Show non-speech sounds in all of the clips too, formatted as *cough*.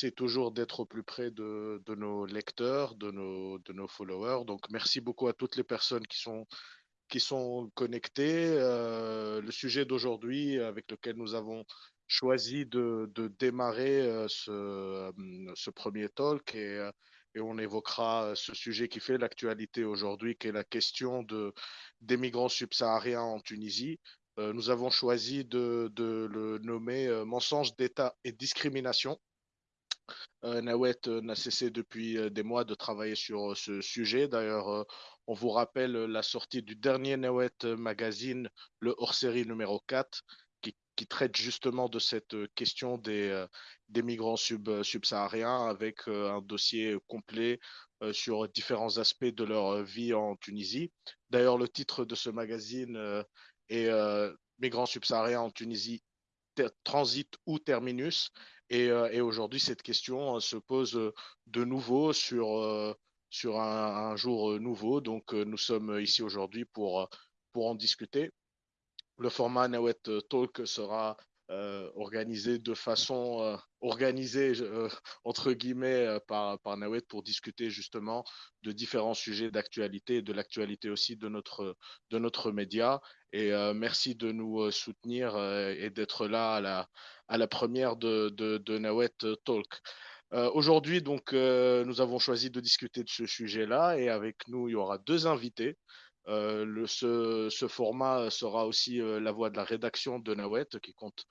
c'est toujours d'être au plus près de, nos lecteurs, de nos, de nos followers. Donc, merci beaucoup à toutes les personnes qui sont, qui sont connectées. Euh, le sujet d'aujourd'hui avec lequel nous avons choisi de, de démarrer euh, ce, euh, ce, premier talk et, et, on évoquera ce sujet qui fait l'actualité aujourd'hui, qui est la question de, des migrants subsahariens en Tunisie. nous avons choisi de, de le nommer mensonge d'État et discrimination Nawet euh, n'a cessé depuis euh, des mois de travailler sur ce sujet. D'ailleurs, on vous rappelle la sortie du dernier Nawet Magazine, le hors-série numéro 4, qui, traite justement de cette question des, migrants sub, subsahariens avec un dossier complet sur différents aspects de leur vie en Tunisie. D'ailleurs, le titre de ce magazine est Migrants subsahariens en Tunisie, transit ou terminus. Euh, et, aujourd'hui, cette question euh, se pose euh, de nouveau sur, sur un, jour nouveau. Donc, nous sommes ici aujourd'hui pour, pour en discuter. Le format Nawet Talk sera organisé de façon organisée, entre guillemets, par, par Nawet pour discuter justement de différents sujets d'actualité et de l'actualité aussi de notre, de notre média. Et merci de nous soutenir et d'être là à la, à la première de, de, Nawet Talk. Euh, aujourd'hui, donc, euh, nous avons choisi de discuter de ce sujet-là et avec nous, il y aura deux invités. Euh, ce, format sera aussi la voix de la rédaction de Nawet, qui compte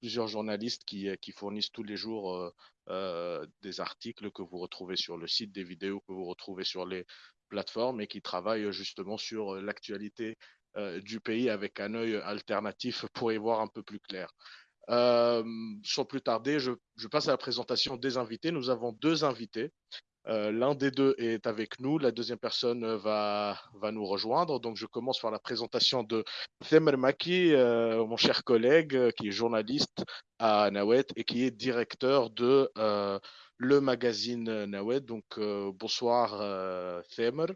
plusieurs journalistes qui, qui fournissent tous les jours des articles que vous retrouvez sur le site, des vidéos que vous retrouvez sur les plateformes et qui travaillent justement sur l'actualité du pays avec un œil alternatif *laughs* pour y voir un peu plus clair. Euh, sans plus tarder, je, passe à la présentation des invités. Nous avons deux invités. Euh, l'un des deux est avec nous, la deuxième personne va, va nous rejoindre. Donc, je commence par la présentation de Themer Maki, euh, mon cher collègue, qui est journaliste à Nawet et qui est directeur de le magazine Nawet. Donc, bonsoir Themer.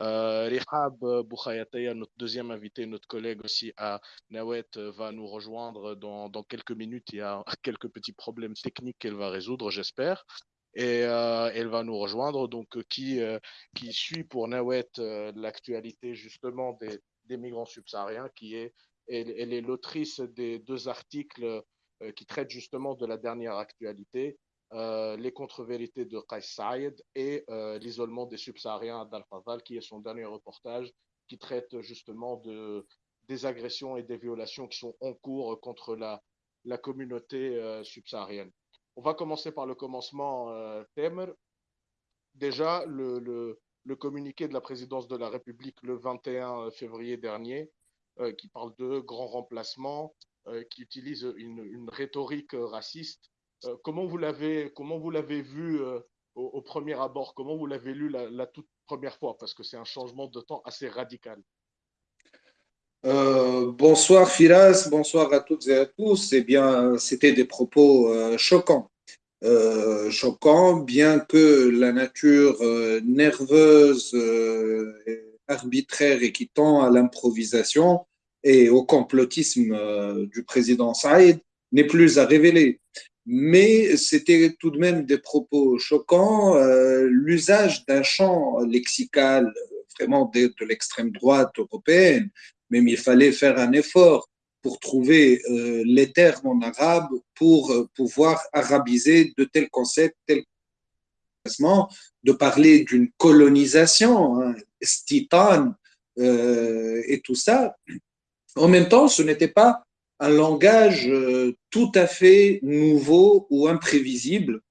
Euh, Rihab Boukhayataya, notre deuxième invité, notre collègue aussi à Nawet, euh, va nous rejoindre dans, dans, quelques minutes. Il y a *laughs* quelques petits problèmes techniques qu'elle va résoudre, j'espère. Et euh, elle va nous rejoindre, donc qui, qui suit pour Nawet l'actualité justement des, migrants subsahariens, qui est, elle, est l'autrice des deux articles qui traitent justement de la dernière actualité euh, les contre-vérités de Qais Saïd et euh, l'isolement des subsahariens d'Al-Fadal, qui est son dernier reportage, qui traite justement de, des agressions et des violations qui sont en cours contre la, la communauté euh, subsaharienne. On va commencer par le commencement, Temer. Déjà, le, communiqué de la présidence de la République le 21 février dernier, qui parle de grands remplacements, qui utilise une, rhétorique raciste euh, comment vous l'avez comment vous l'avez vu euh, au, premier abord? Comment vous l'avez lu la, toute première fois? Parce que c'est un changement de temps assez radical. Euh, bonsoir Firas, bonsoir à toutes et à tous. Eh bien, c'était des propos choquants. choquants, bien que la nature nerveuse, arbitraire et qui tend à l'improvisation et au complotisme du président Saïd n'est plus à révéler mais c'était tout de même des propos choquants. Euh, l'usage d'un champ lexical vraiment de l'extrême droite européenne, même il fallait faire un effort pour trouver euh, les termes en arabe pour euh, pouvoir arabiser de tels concepts, tels de parler d'une colonisation, hein, titan euh, et tout ça. En même temps, ce n'était pas un langage tout à fait nouveau ou imprévisible,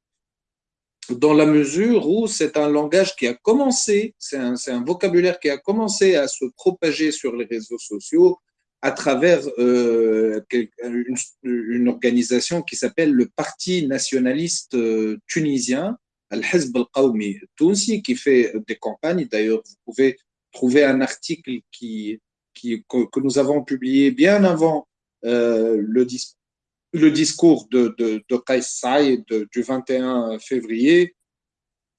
dans la mesure où c'est un langage qui a commencé, c'est un, vocabulaire qui a commencé à se propager sur les réseaux sociaux à travers euh, une, organisation qui s'appelle le Parti nationaliste euh, tunisien, Al-Hizb al-Qawmi Tunsi, qui fait des campagnes. D'ailleurs, vous pouvez trouver un article qui, que nous avons publié bien avant euh, le, le, discours de, de, de Saïd du 21 février,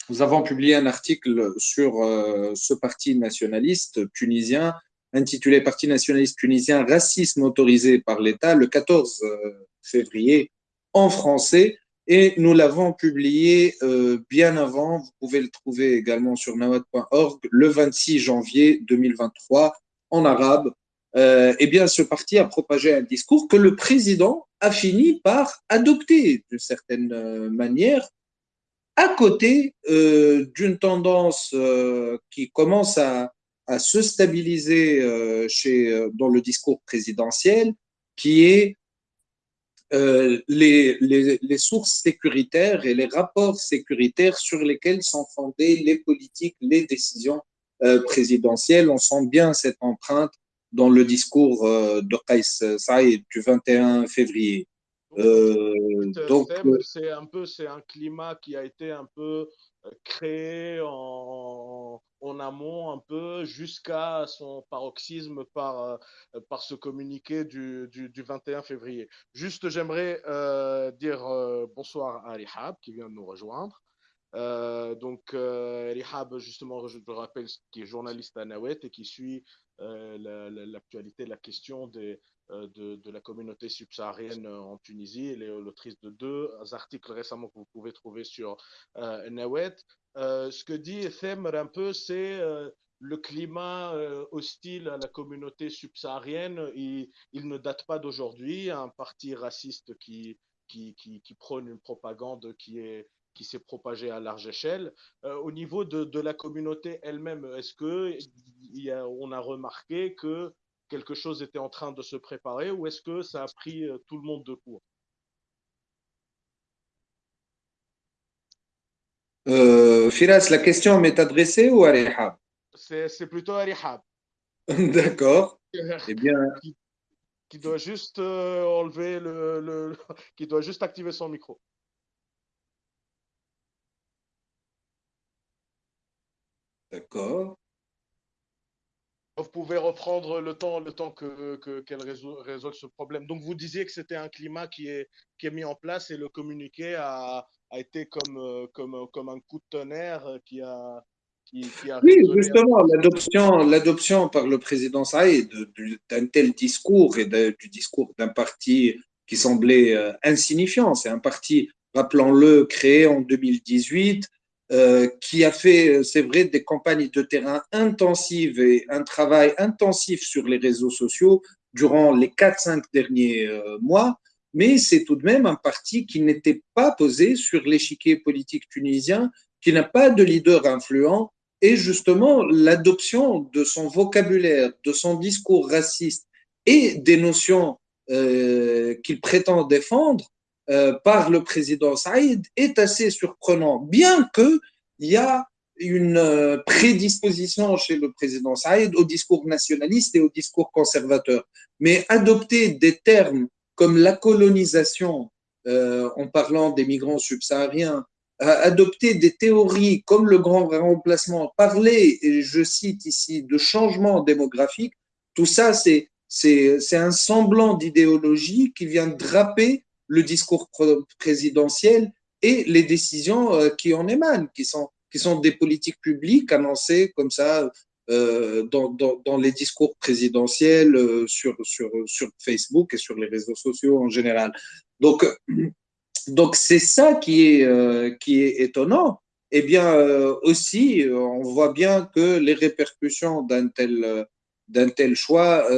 nous avons publié un article sur euh, ce parti nationaliste tunisien intitulé Parti nationaliste tunisien, racisme autorisé par l'État, le 14 euh, février, en français, et nous l'avons publié euh, bien avant. Vous pouvez le trouver également sur nawad.org le 26 janvier 2023 en arabe. Euh, eh bien, ce parti a propagé un discours que le président a fini par adopter d'une certaine euh, manière, à côté euh, d'une tendance qui commence à, se stabiliser dans le discours présidentiel, qui est les, sources sécuritaires et les rapports sécuritaires sur lesquels sont fondées les politiques, les décisions présidentielles. On sent bien cette empreinte dans le discours euh, de Qais Saïd du 21 février. donc, c'est un peu, c'est un climat qui a été un peu créé en, en amont un peu jusqu'à son paroxysme par, euh, par ce communiqué du, du, du 21 février. Juste, j'aimerais euh, dire euh, bonsoir à Rihab qui vient de nous rejoindre. Euh, donc, euh, Rihab, justement, je te rappelle, qui est journaliste à Nawet et qui suit l'actualité, la, la, question des, de, de, la communauté subsaharienne en Tunisie. Elle est l'autrice de deux articles récemment que vous pouvez trouver sur euh, Nawet. Euh, ce que dit Efemer un peu, c'est euh, le climat euh, hostile à la communauté subsaharienne. Il, ne date pas d'aujourd'hui. Un parti raciste qui, qui, qui, prône une propagande qui est qui s'est propagée à large échelle. Euh, au niveau de, de la communauté elle-même, est-ce que y a, on a remarqué que quelque chose était en train de se préparer ou est-ce que ça a pris tout le monde de court? Euh, Firas, la question m'est adressée ou à Rihab C'est plutôt à Rihab. *laughs* D'accord. *laughs* Eh bien. Qui, doit juste euh, enlever le, le, *laughs* qui doit juste activer son micro. D'accord. Vous pouvez reprendre le temps, le temps que qu'elle que, résolve, résolve ce problème. Donc vous disiez que c'était un climat qui est qui est mis en place et le communiqué a, a été comme, euh, comme, comme un coup de tonnerre qui a, qui, qui a oui, justement, l'adoption, l'adoption par le président Saïd d'un tel discours et de, du discours d'un parti qui semblait euh, insignifiant. C'est un parti, rappelons-le, créé en 2018, euh, qui a fait, c'est vrai, des campagnes de terrain intensives et un travail intensif sur les réseaux sociaux durant les 4-5 derniers euh, mois. Mais c'est tout de même un parti qui n'était pas posé sur l'échiquier politique tunisien, qui n'a pas de leader influent, et justement l'adoption de son vocabulaire, de son discours raciste et des notions euh, qu'il prétend défendre euh, par le président Saïd est assez surprenant, bien qu'il y a une euh, prédisposition chez le président Saïd au discours nationaliste et au discours conservateur. Mais adopter des termes comme la colonisation, euh, en parlant des migrants subsahariens, adopter des théories comme le grand remplacement, parler, et je cite ici, de changement démographique, tout ça, c'est un semblant d'idéologie qui vient draper le discours présidentiel et les décisions euh, qui en émanent, qui sont, qui sont des politiques publiques annoncées comme ça euh, dans, dans, les discours présidentiels euh, sur, sur, sur Facebook et sur les réseaux sociaux en général. Donc, donc c'est ça qui est, qui est étonnant. Eh bien, aussi, on voit bien que les répercussions d'un tel, d'un tel choix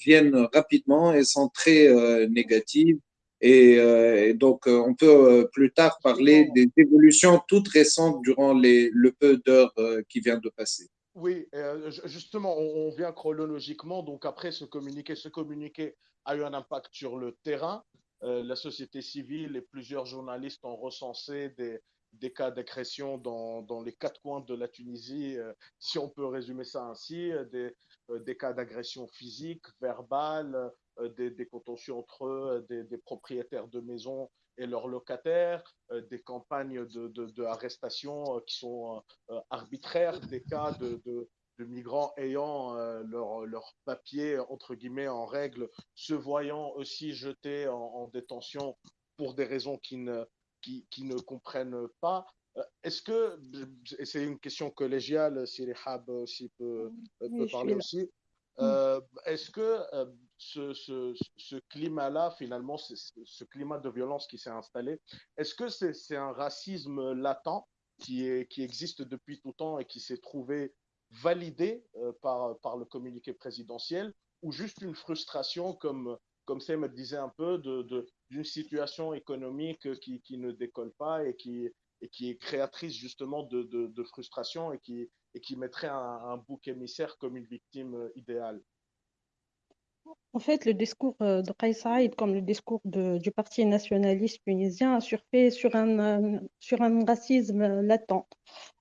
viennent rapidement et sont très négatives. Et, euh, et, donc, on peut plus tard parler des évolutions toutes récentes durant les, le peu d'heures qui vient de passer. Oui, euh, justement, on, vient chronologiquement. Donc après ce communiqué, ce communiqué a eu un impact sur le terrain. Euh, la société civile et plusieurs journalistes ont recensé des, des cas d'agression dans, dans, les quatre coins de la Tunisie, euh, si on peut résumer ça ainsi, des, euh, des cas d'agression physique, verbale, euh, des, des, contentions entre eux, des, des, propriétaires de maisons et leurs locataires, euh, des campagnes de, de, de arrestation euh, qui sont euh, arbitraires, des cas de, de, de migrants ayant leur, leur papier entre guillemets en règle, se voyant aussi jetés en, en détention pour des raisons qui ne, qui, qui ne comprennent pas. Est-ce que, et c'est une question collégiale, si les Hab aussi peut, peut parler aussi, Euh, est-ce que euh, ce, climat-là, finalement, ce climat de violence qui s'est installé, est-ce que c'est un racisme latent qui, existe depuis tout temps et qui s'est trouvé validé euh, par, le communiqué présidentiel ou juste une frustration, comme, comme me disait un peu, d'une situation économique qui, ne décolle pas et qui, est créatrice justement de, frustration et qui, et qui mettrait un, un, bouc émissaire comme une victime idéale? En fait, le discours euh, de Kais Saïd, comme le discours du Parti nationaliste tunisien, a surfait sur un, sur un racisme latent.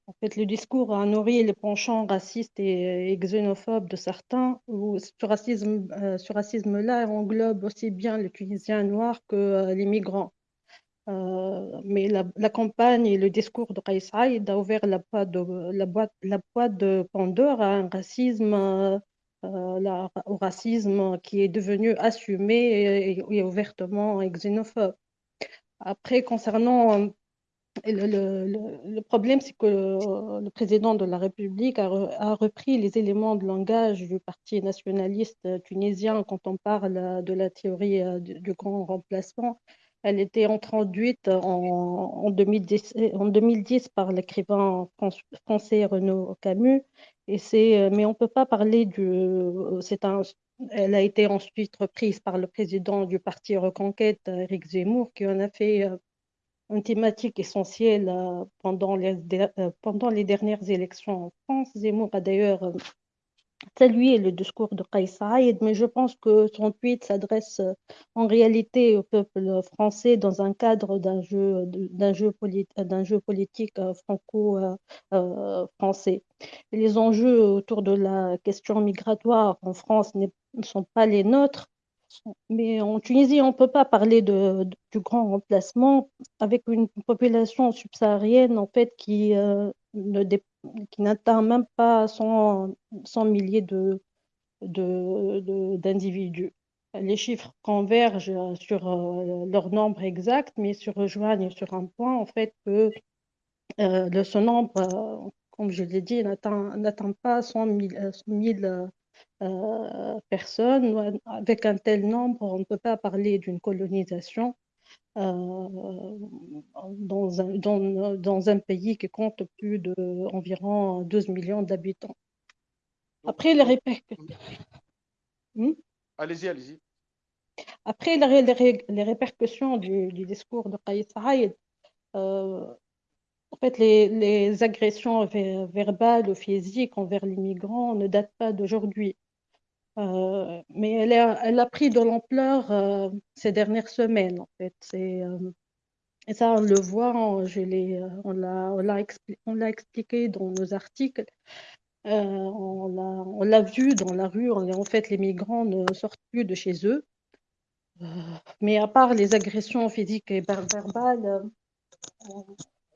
En fait, le discours a nourri les penchants racistes et, xénophobes de certains, où ce racisme-là euh, ce racisme englobe aussi bien les Tunisiens noirs que euh, les migrants. Euh, mais la, campagne et le discours de Kais Saïd a ouvert la boîte de, la boîte, la boîte de Pandore à un racisme, euh, la, au racisme qui est devenu assumé et, ouvertement xénophobe. Après, concernant le, le, problème, c'est que le, le, président de la République a, repris les éléments de langage du parti nationaliste tunisien quand on parle de la théorie euh, du, grand remplacement. Elle était introduite en, 2010, en 2010 par l'écrivain français Renaud Camus. Et c'est, mais on ne peut pas parler du. C'est un, elle a été ensuite reprise par le président du parti Reconquête, Eric Zemmour, qui en a fait euh, une thématique essentielle euh, pendant les, euh, pendant les dernières élections en France. Zemmour a d'ailleurs salué le discours de Kais Saïd, mais je pense que son tweet s'adresse euh, en réalité au peuple français dans un cadre d'un jeu, politique franco-français. Les enjeux autour de la question migratoire en France ne sont pas les nôtres. Mais en Tunisie, on ne peut pas parler de, du grand remplacement avec une population subsaharienne en fait qui euh, ne qui n'atteint même pas 100, 100 milliers d'individus. De, Les chiffres convergent sur euh, leur nombre exact, mais se rejoignent sur un point, en fait, que euh, ce nombre, euh, comme je l'ai dit, n'atteint pas 100 000, euh, personnes. Avec un tel nombre, on ne peut pas parler d'une colonisation. Euh, dans, un, dans, dans, un pays qui compte plus de environ 12 millions d'habitants. Après, les répercussions. Hmm? Allez-y, allez-y. Après, les, les, les répercussions du, du, discours de Kais Saïd, euh, en fait, les, les agressions verbales ou physiques envers les migrants ne datent pas d'aujourd'hui. Euh, mais elle a, pris de l'ampleur euh, ces dernières semaines, en fait. Euh, et ça, on le voit, on, l'a expli expliqué dans nos articles. on l'a vu dans la rue. En fait, les migrants ne sortent plus de chez eux. mais à part les agressions physiques et verbales,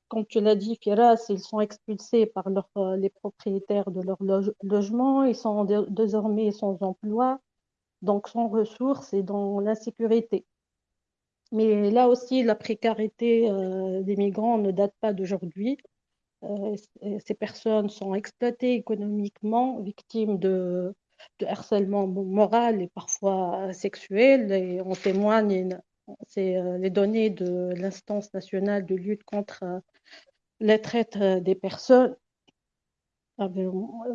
comme tu l'as dit, Firas, ils sont expulsés par euh, les propriétaires de leur loge, logement, ils sont désormais sans emploi, donc sans ressources et dans l'insécurité. Mais là aussi, la précarité euh, des migrants ne date pas d'aujourd'hui. Euh, ces personnes sont exploitées économiquement, victimes de, de, harcèlement moral et parfois sexuel. Et on témoigne, c'est les données de l'instance nationale de lutte contre la traite euh, des personnes.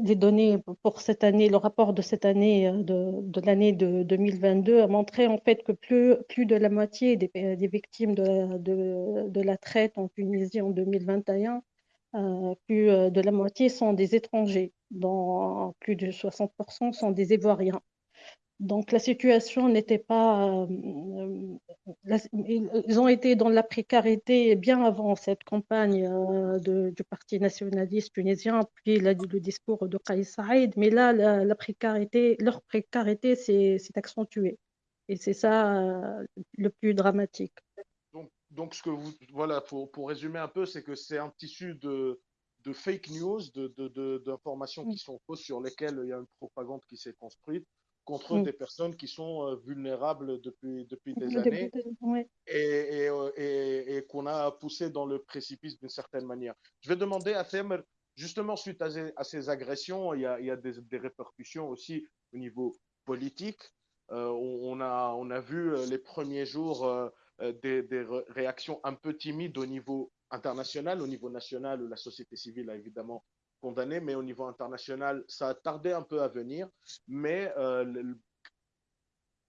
Les données pour cette année, le rapport de cette année, de, de l'année de 2022, a montré en fait que plus, plus de la moitié des, des victimes de, de, la traite en Tunisie en 2021, euh, plus de la moitié sont des étrangers, dont plus de 60% sont des Ivoiriens. Donc la situation n'était pas... Euh, la, ils ont été dans la précarité bien avant cette campagne euh, de, du Parti nationaliste tunisien, puis la, le discours de Kais Saïd, mais là, la, la précarité, leur précarité s'est accentuée. Et c'est ça euh, le plus dramatique. Donc, donc, ce que vous, voilà, pour, pour résumer un peu, c'est que c'est un tissu de, de fake news, d'informations de, de, qui sont fausses sur lesquelles il y a une propagande qui s'est construite contre mm. des personnes qui sont euh, vulnérables depuis, depuis des années ouais. et, et, euh, et, et qu'on a poussé dans le précipice d'une certaine manière. Je vais demander à Temer, justement, suite à ces, à ces agressions, il y a, il y a des, des, répercussions aussi au niveau politique. On, a, on a vu les premiers jours des, des, réactions un peu timides au niveau international, au niveau national, où la société civile a évidemment condamné, mais au niveau international, ça a tardé un peu à venir. Mais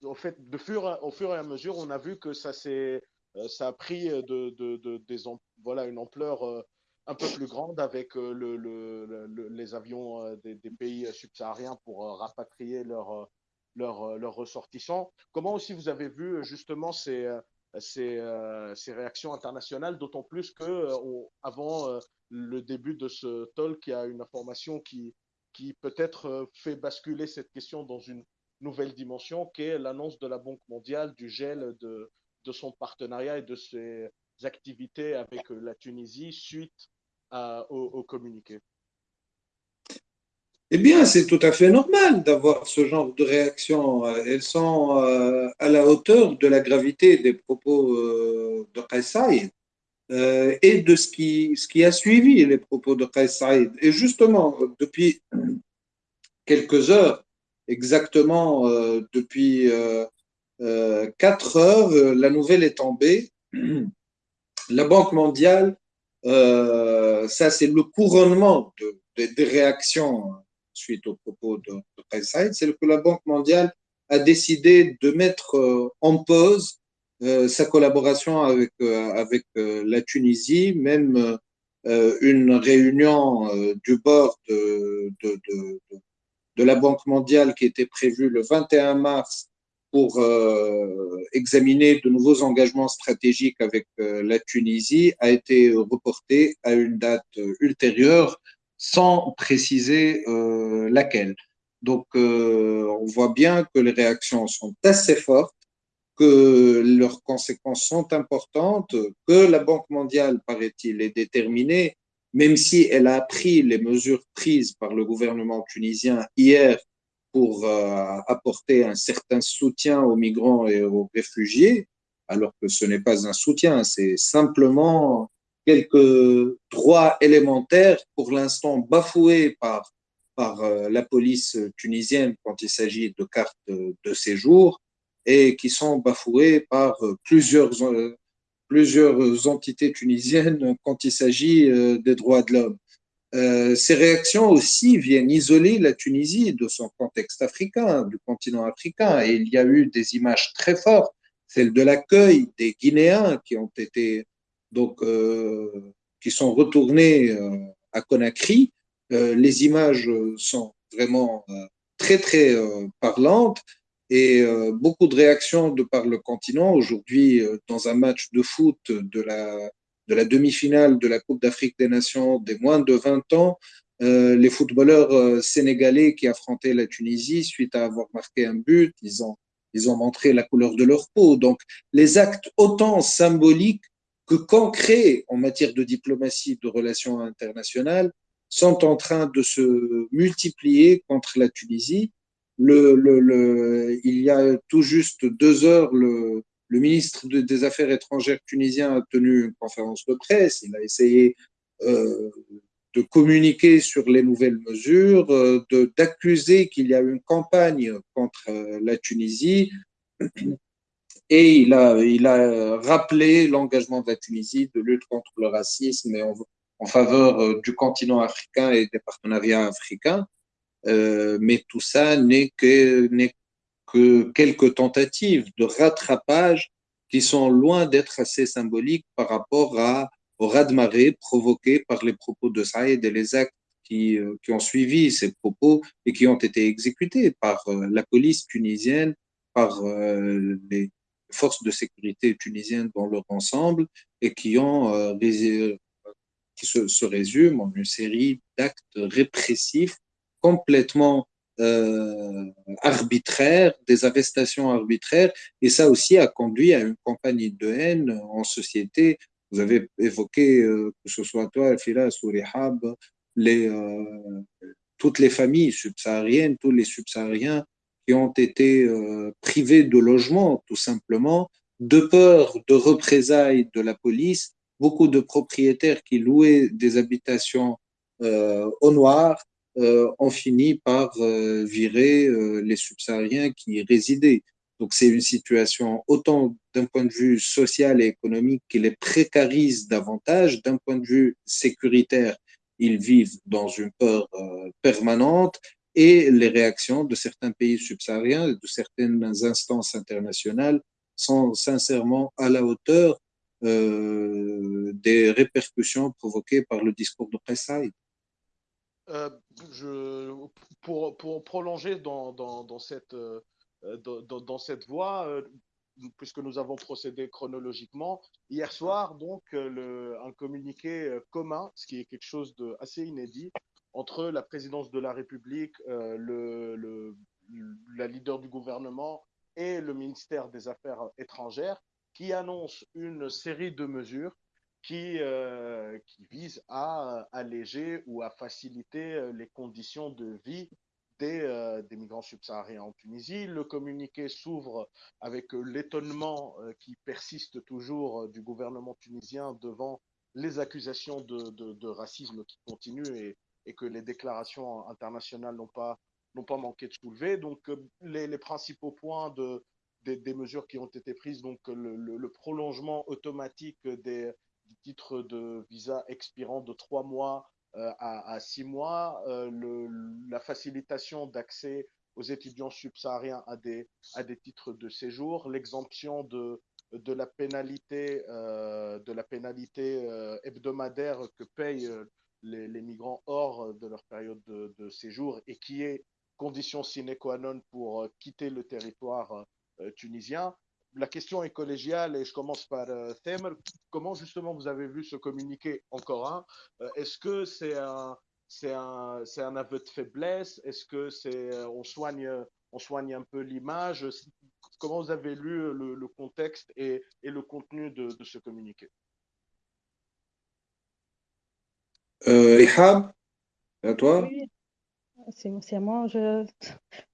au fait, de fur, au fur et à mesure, on a vu que ça, euh, ça a pris de, de, de, des, voilà, une ampleur euh, un peu plus grande avec euh, le, le, les avions des, pays subsahariens pour rapatrier leurs leur, leur ressortissants. Comment aussi vous avez vu justement ces, ces, ces réactions internationales, d'autant plus que avant le début de ce talk, il y a une information qui, peut-être fait basculer cette question dans une nouvelle dimension qui est l'annonce de la Banque mondiale du gel de, son partenariat et de ses activités avec la Tunisie suite au, communiqué. Eh bien, c'est tout à fait normal d'avoir ce genre de réaction. Elles sont euh, à la hauteur de la gravité des propos euh, de Qais euh, et de ce qui, a suivi les propos de Qais Et justement, depuis quelques heures, exactement euh, depuis euh, euh, quatre heures. la nouvelle est tombée. La Banque mondiale, ça c'est le couronnement de, des réactions suite aux propos de, de c'est que la Banque mondiale a décidé de mettre en pause sa collaboration avec, avec la Tunisie, même une réunion du bord de, de, la Banque mondiale qui était prévue le 21 mars pour euh, examiner de nouveaux engagements stratégiques avec euh, la Tunisie a été reporté à une date ultérieure sans préciser euh, laquelle. Donc on voit bien que les réactions sont assez fortes, que leurs conséquences sont importantes, que la Banque mondiale, paraît-il, est déterminée même si elle a pris les mesures prises par le gouvernement tunisien hier pour euh, apporter un certain soutien aux migrants et aux réfugiés, alors que ce n'est pas un soutien, c'est simplement quelques droits élémentaires pour l'instant bafoués par, par euh, la police tunisienne quand il s'agit de cartes de séjour et qui sont bafoués par plusieurs euh, plusieurs entités tunisiennes quand il s'agit euh, des droits de l'homme. Euh, ces réactions aussi viennent isoler la Tunisie de son contexte africain, du continent africain. Et il y a eu des images très fortes, celle de l'accueil des Guinéens qui ont été donc euh, qui sont retournés euh, à Conakry. Euh, les images sont vraiment très très parlantes et beaucoup de réactions de par le continent. Aujourd'hui, dans un match de foot de la, de la demi-finale de la Coupe d'Afrique des Nations des moins de 20 ans, les footballeurs sénégalais qui affrontaient la Tunisie, suite à avoir marqué un but, ils ont, ils ont montré la couleur de leur peau. Donc, les actes autant symboliques que concrets en matière de diplomatie, de relations internationales, sont en train de se multiplier contre la Tunisie le, le, le, il y a tout juste deux heures, le, ministre des Affaires étrangères tunisien a tenu une conférence de presse. Il a essayé euh, de communiquer sur les nouvelles mesures, euh, d'accuser qu'il y a une campagne contre euh, la Tunisie. Et il a, il a rappelé l'engagement de la Tunisie de lutte contre le racisme et en, faveur euh, du continent africain et des partenariats africains. Euh, mais tout ça n'est que, que quelques tentatives de rattrapage qui sont loin d'être assez symboliques par rapport à, au raz-de-marée provoqué par les propos de Saïd et les actes qui, euh, qui, ont suivi ces propos et qui ont été exécutés par la police tunisienne, par les forces de sécurité tunisiennes dans leur ensemble et qui ont qui se, se résument en une série d'actes répressifs complètement euh, arbitraires, des arrestations arbitraires, et ça aussi a conduit à une campagne de haine en société. Vous avez évoqué, euh, que ce soit toi, Filas ou Rihab, les, euh, toutes les familles subsahariennes, tous les subsahariens qui ont été euh, privés de logement, tout simplement, de peur de représailles de la police. Beaucoup de propriétaires qui louaient des habitations euh, au noir on finit par virer les subsahariens qui y résidaient. Donc c'est une situation autant d'un point de vue social et économique qui les précarise davantage, d'un point de vue sécuritaire, ils vivent dans une peur euh, permanente et les réactions de certains pays subsahariens, de certaines instances internationales sont sincèrement à la hauteur euh, des répercussions provoquées par le discours de Kaysai. Euh, pour, prolonger dans, euh, cette voie, euh, puisque nous avons procédé chronologiquement. Hier soir, donc, un communiqué commun, ce qui est quelque chose d'assez inédit, entre la présidence de la République, le, la leader du gouvernement et le ministère des Affaires étrangères, qui annonce une série de mesures qui, qui visent à alléger ou à faciliter les conditions de vie euh, des, migrants subsahariens en Tunisie. Le communiqué s'ouvre avec euh, l'étonnement euh, qui persiste toujours du gouvernement tunisien devant les accusations de, racisme qui continuent et, que les déclarations internationales n'ont pas, pas manqué de soulever. Donc, les, principaux points de, des, mesures qui ont été prises, donc le, prolongement automatique des, titres de visa expirant de trois mois euh, à, six mois, euh, la facilitation d'accès aux étudiants subsahariens à des, à des titres de séjour, l'exemption de, de la pénalité, euh, de la pénalité hebdomadaire que payent les, migrants hors de leur période de, séjour et qui est condition sine qua non pour quitter le territoire tunisien. La question est collégiale et je commence par euh, Thème. Comment justement vous avez vu ce communiqué encore un? Euh, Est-ce que c'est un, c'est un, c'est un aveu de faiblesse? Est-ce que c'est euh, on soigne, on soigne un peu l'image? Comment vous avez lu le, contexte et, et, le contenu de, de ce communiqué? Euh, à toi c'est à moi. Je...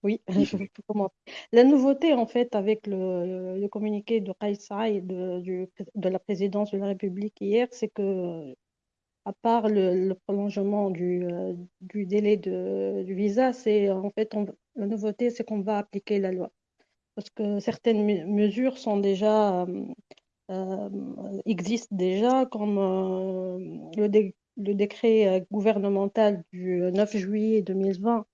Oui, *laughs* je peux commencer. La nouveauté, en fait, avec le, communiqué de Kaïsa et de, la présidence de la République hier, c'est que, à part le, prolongement du, euh, délai du visa, c'est en fait, la nouveauté, c'est qu'on va appliquer la loi. Parce que certaines mesures sont déjà, euh, euh, existent déjà, comme le, dé le décret euh, gouvernemental du 9 juillet 2020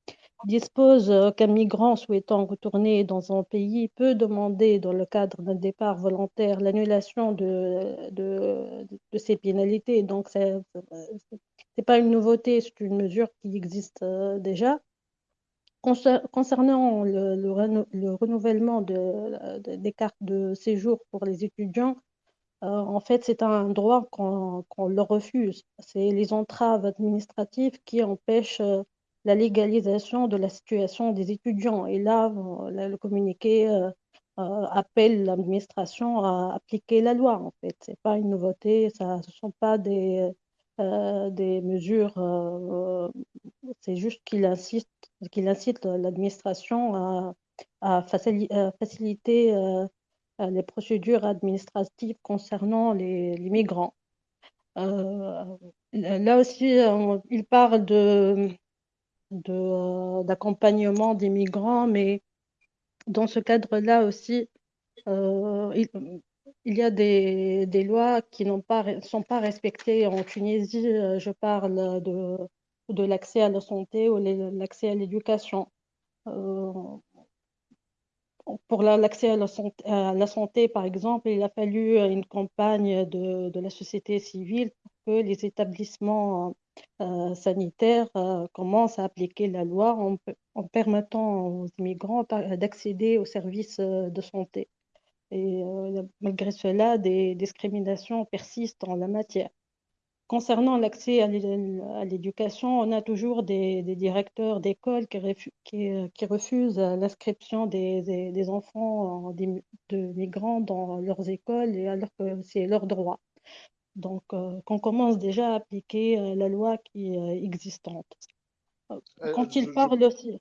dispose euh, qu'un migrant souhaitant retourner dans un pays peut demander, dans le cadre d'un départ volontaire, l'annulation de, de, de, ces pénalités. Donc, ce n'est pas une nouveauté, c'est une mesure qui existe euh, déjà. Concernant le, le, renouvellement de, des cartes de séjour pour les étudiants, euh, en fait, c'est un droit qu'on leur refuse. C'est les entraves administratives qui empêchent euh, la légalisation de la situation des étudiants. Et là, le communiqué euh, appelle l'administration à appliquer la loi. En fait, c'est pas une nouveauté. Ça, ce sont pas des des mesures. c'est juste qu'il insiste, qu'il incite l'administration à, faciliter euh, les procédures administratives concernant les, migrants. Euh, là aussi, il parle de, d'accompagnement des migrants, mais dans ce cadre-là aussi, euh, il, y a des, lois qui ne sont pas respectées en Tunisie. Je parle de l'accès à la santé ou l'accès à l'éducation pour l'accès à, la santé, par exemple, il a fallu une campagne de, la société civile pour que les établissements euh, sanitaires euh, commencent à appliquer la loi en, permettant aux immigrants d'accéder aux services euh, de santé. Et malgré cela, des discriminations persistent en la matière. Concernant l'accès à l'éducation, on a toujours des, directeurs d'école qui, refusent l'inscription des, enfants de migrants dans leurs écoles, alors que c'est leur droit. Donc, euh, qu'on commence déjà à appliquer euh, la loi qui est existante. Euh, quand il parle aussi.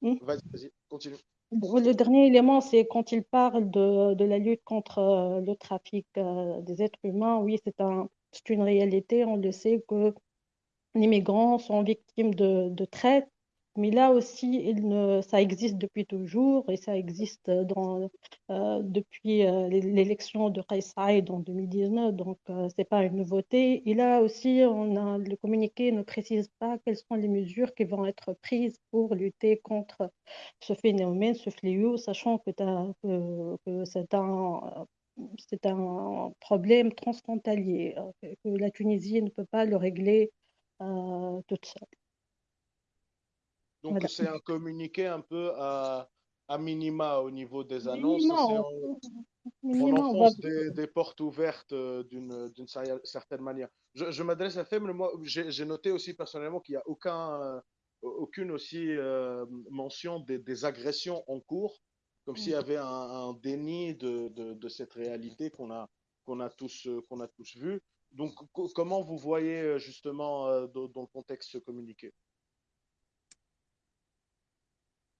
Hmm? Vas-y, continue. Le dernier élément, c'est quand il parle de, de, la lutte contre le trafic des êtres humains. Oui, c'est un, c'est une réalité. On le sait que migrants sont victimes de, traite, mais là aussi, ça existe depuis toujours et ça existe euh, depuis euh, l'élection de Kais en 2019, donc euh, ce n'est pas une nouveauté. Et là aussi, on a, le communiqué ne précise pas quelles sont les mesures qui vont être prises pour lutter contre ce phénomène, ce fléau, sachant que, que, que c'est un c'est un problème transfrontalier, que la Tunisie ne peut pas le régler euh, toute seule. Donc, c'est un communiqué un peu à, à, minima au niveau des annonces. on, minima, on, enfonce des, des, portes ouvertes euh, d'une certaine manière? Je, je m'adresse à Femme, moi, j'ai noté aussi personnellement qu'il n'y a aucun, euh, aucune aussi euh, mention des, des, agressions en cours, comme s'il y avait un, un déni de, de, de, cette réalité qu'on a, qu'on a, tous, qu'on a tous vu. Donc, comment vous voyez justement dans, dans le contexte communiqué?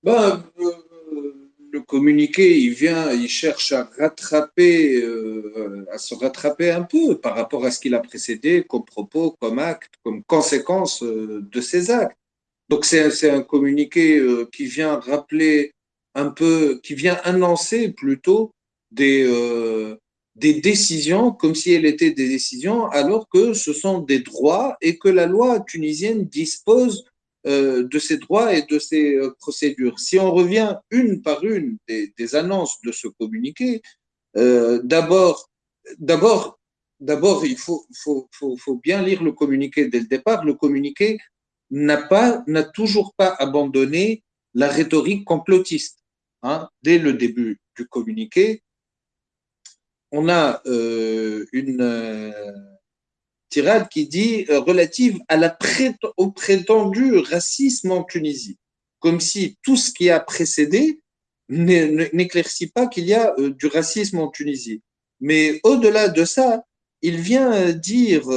Ben, euh, le communiqué, il vient, il cherche à rattraper, euh, à se rattraper un peu par rapport à ce qu'il a précédé comme propos, comme acte, comme conséquence euh, de ses actes. Donc c'est un communiqué euh, qui vient rappeler un peu, qui vient annoncer plutôt des, euh, des décisions comme si elles étaient des décisions alors que ce sont des droits et que la loi tunisienne dispose euh, de ces droits et de ces euh, procédures. Si on revient une par une des, des annonces de ce communiqué, euh, d'abord, d'abord, d'abord, il faut, faut, faut, faut, bien lire le communiqué dès le départ. Le communiqué n'a pas, n'a toujours pas abandonné la rhétorique complotiste. Hein. Dès le début du communiqué, on a euh, une tirade qui dit euh, relative au prétendu racisme en Tunisie, comme si tout ce qui a précédé n'éclaircit pas qu'il y a euh, du racisme en Tunisie. Mais au-delà de ça, il vient dire,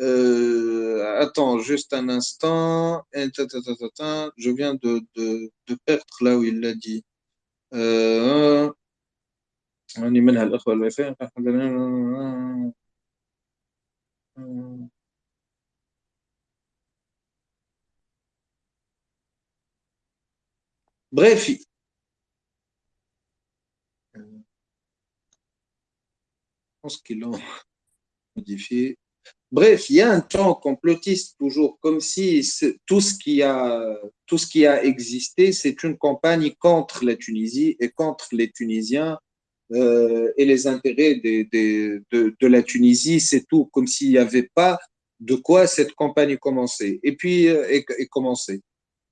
euh, euh, attends juste un instant, je viens de, de, perdre là où il l'a dit. Euh, Bref, je pense qu'ils l'ont *laughs* modifié. Bref, il y a un temps complotiste toujours, comme si tout ce qui a, tout ce qui a existé, c'est une campagne contre la Tunisie et contre les Tunisiens euh, et les intérêts des, de, de, la Tunisie, c'est tout, comme s'il n'y avait pas de quoi cette campagne commençait. Et puis, euh, et, et commencer.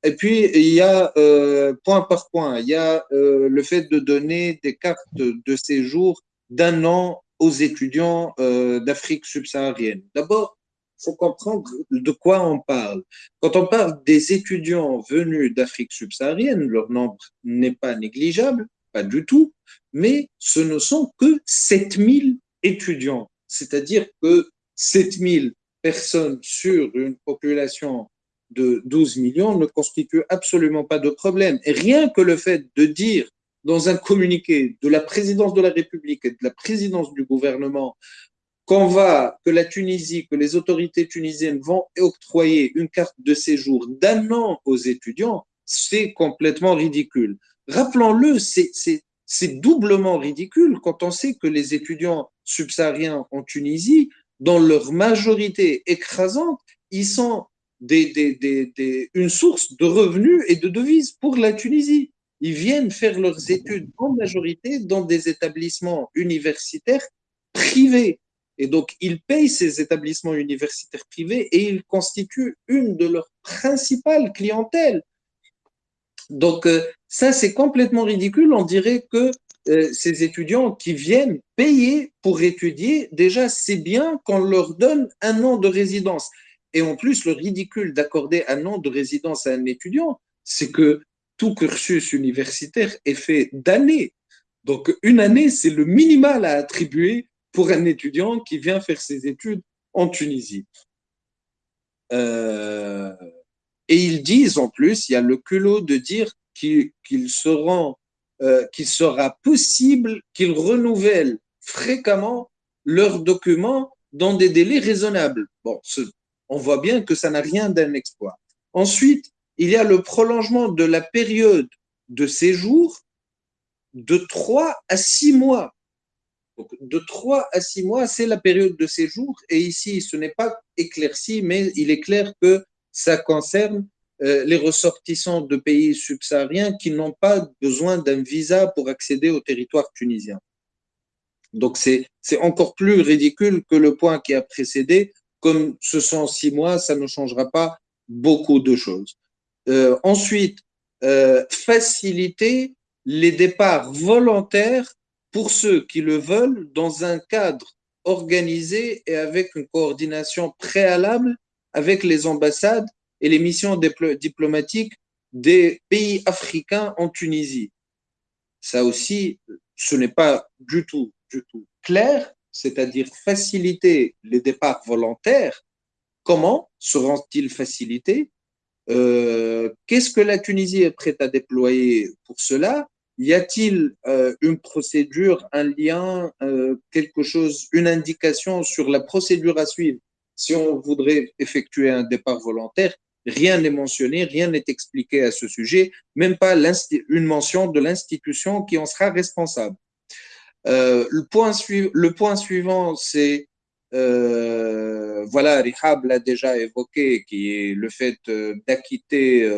Et puis, il y a, euh, point par point, il y a euh, le fait de donner des cartes de séjour d'un an aux étudiants euh, d'Afrique subsaharienne. D'abord, il faut comprendre de quoi on parle. Quand on parle des étudiants venus d'Afrique subsaharienne, leur nombre n'est pas négligeable, pas du tout, mais ce ne sont que 7000 étudiants. C'est-à-dire que 7000 personnes sur une population de 12 millions ne constitue absolument pas de problème. Et rien que le fait de dire dans un communiqué de la présidence de la République et de la présidence du gouvernement qu'on va, que la Tunisie, que les autorités tunisiennes vont octroyer une carte de séjour d'un an aux étudiants, c'est complètement ridicule. Rappelons-le, c'est doublement ridicule quand on sait que les étudiants subsahariens en Tunisie, dans leur majorité écrasante, ils sont une source de revenus et de devises pour la Tunisie. Ils viennent faire leurs études en majorité dans des établissements universitaires privés. Et donc, ils payent ces établissements universitaires privés et ils constituent une de leurs principales clientèles. Donc, euh, ça, c'est complètement ridicule. On dirait que euh, ces étudiants qui viennent payer pour étudier, déjà, c'est bien qu'on leur donne un an de résidence. Et en plus, le ridicule d'accorder un an de résidence à un étudiant, c'est que tout cursus universitaire est fait d'années. Donc, une année, c'est le minimal à attribuer pour un étudiant qui vient faire ses études en Tunisie. Euh, et ils disent en plus, il y a le culot de dire qu'ils seront, euh, qu'il sera possible qu'ils renouvellent fréquemment leurs documents dans des délais raisonnables. Bon, on voit bien que ça n'a rien d'un exploit. Ensuite, il y a le prolongement de la période de séjour de 3 à 6 mois. De 3 à 6 mois, c'est la période de séjour. Et ici, ce n'est pas éclairci, mais il est clair que ça concerne euh, les ressortissants de pays subsahariens qui n'ont pas besoin d'un visa pour accéder au territoire tunisien. Donc, c'est encore plus ridicule que le point qui a précédé. Comme ce sont six mois, ça ne changera pas beaucoup de choses. Euh, ensuite, euh, faciliter les départs volontaires pour ceux qui le veulent dans un cadre organisé et avec une coordination préalable avec les ambassades et les missions diplomatiques des pays africains en Tunisie. Ça aussi, ce n'est pas du tout, du tout clair, c'est-à-dire faciliter les départs volontaires. Comment seront-ils facilités? Euh, Qu'est-ce que la Tunisie est prête à déployer pour cela? Y a-t-il euh, une procédure, un lien, euh, quelque chose, une indication sur la procédure à suivre? Si on voudrait effectuer un départ volontaire Rien n'est mentionné, rien n'est expliqué à ce sujet, même pas une mention de l'institution qui en sera responsable. Euh, le, point le point suivant, c'est, voilà, Rihab l'a déjà évoqué, qui est le fait d'acquitter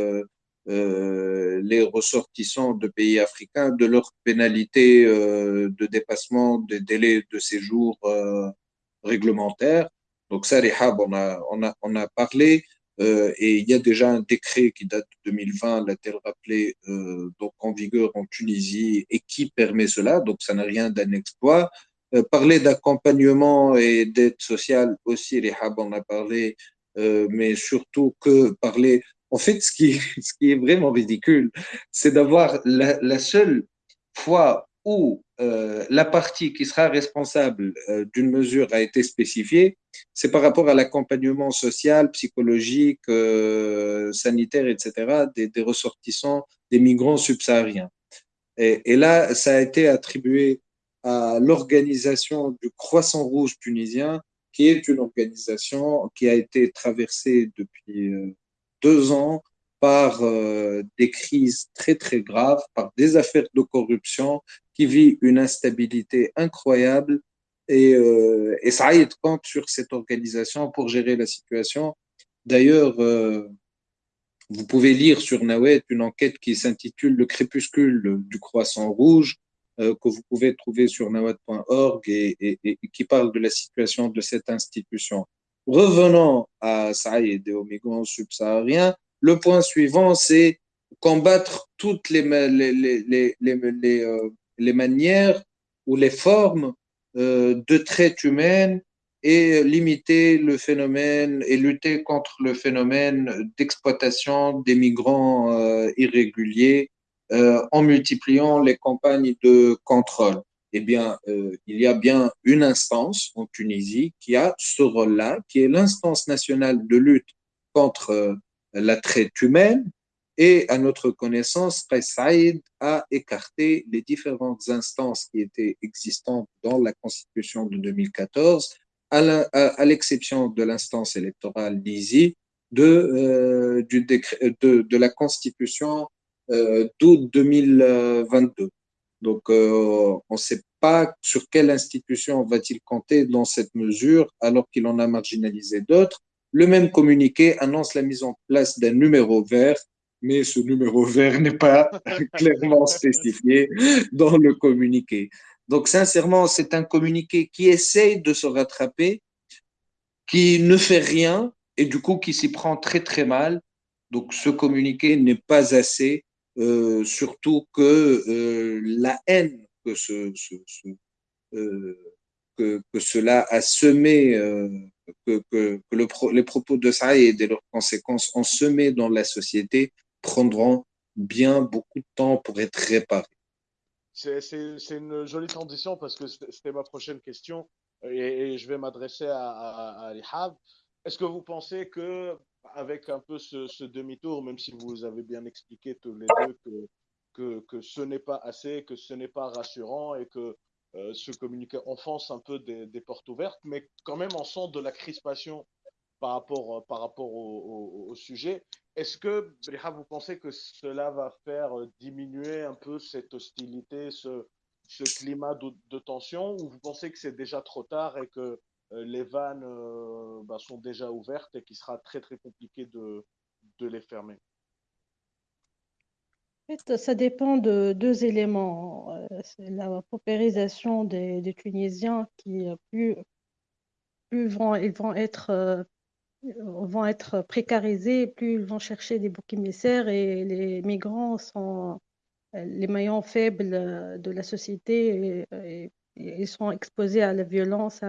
euh, les ressortissants de pays africains de leur pénalité euh, de dépassement des délais de séjour euh, réglementaires. Donc ça, Rehab, on a, on a, on a parlé. et il y a déjà un décret qui date de 2020, l'a-t-elle rappelé, donc en vigueur en Tunisie et qui permet cela. Donc ça n'a rien d'un exploit. Parler d'accompagnement et d'aide sociale aussi, Rehab en a parlé, mais surtout que parler en fait, ce qui, *laughs* est vraiment ridicule, c'est d'avoir la, seule fois où euh, la partie qui sera responsable euh, d'une mesure a été spécifiée, c'est par rapport à l'accompagnement social, psychologique, euh, sanitaire, etc., des, ressortissants, des migrants subsahariens. Et, là, ça a été attribué à l'organisation du Croissant Rouge tunisien, qui est une organisation qui a été traversée depuis deux ans par euh, des crises très très graves, par des affaires de corruption, qui vit une instabilité incroyable. Et, euh, et Saïd compte sur cette organisation pour gérer la situation. D'ailleurs, euh, vous pouvez lire sur Nawet une enquête qui s'intitule Le crépuscule du croissant rouge, euh, que vous pouvez trouver sur nawet.org et, qui parle de la situation de cette institution. Revenons à Saïd et aux migrants subsahariens. Le point suivant, c'est combattre toutes les, les, les, les, euh, les, manières ou les formes euh, de traite humaine et limiter le phénomène et lutter contre le phénomène d'exploitation des migrants euh, en multipliant les campagnes de contrôle eh bien, euh, il y a bien une instance en Tunisie qui a ce rôle-là, qui est l'instance nationale de lutte contre euh, la traite humaine. Et à notre connaissance, Saïd a écarté les différentes instances qui étaient existantes dans la Constitution de 2014, à l'exception de l'instance électorale d'Izi, de, euh, de, de, la Constitution d'août 2022. Donc, euh, on ne sait pas sur quelle institution va-t-il compter dans cette mesure, alors qu'il en a marginalisé d'autres. Le même communiqué annonce la mise en place d'un numéro vert, mais ce numéro vert n'est pas *laughs* clairement spécifié dans le communiqué. Donc, sincèrement, c'est un communiqué qui essaye de se rattraper, qui ne fait rien et du coup qui s'y prend très très mal. Donc, ce communiqué n'est pas assez euh, surtout que euh, la haine euh, que, cela a semé, que, que, le les propos de Saïd et leurs conséquences ont semé dans la société prendront bien beaucoup de temps pour être réparés. C'est une jolie transition parce que c'était ma prochaine question et, je vais m'adresser à, à, à. Est-ce que vous pensez que avec un peu ce, demi-tour, même si vous avez bien expliqué tous les deux que, que, ce n'est pas assez, que ce n'est pas rassurant et que euh, ce communiqué enfonce un peu des, portes ouvertes, mais quand même on sent de la crispation par rapport, par rapport au, sujet. Est-ce que, vous pensez que cela va faire diminuer un peu cette hostilité, ce, ce climat de, tension, ou vous pensez que c'est déjà trop tard et que les vannes bah, sont déjà ouvertes et qu'il sera très très compliqué de, de les fermer ça dépend de deux éléments. Euh, la paupérisation des, Tunisiens qui, euh, plus, plus vont, ils vont être, euh, vont être précarisés, plus ils vont chercher des boucs émissaires et les migrants sont les maillons faibles de la société ils sont exposés à la violence,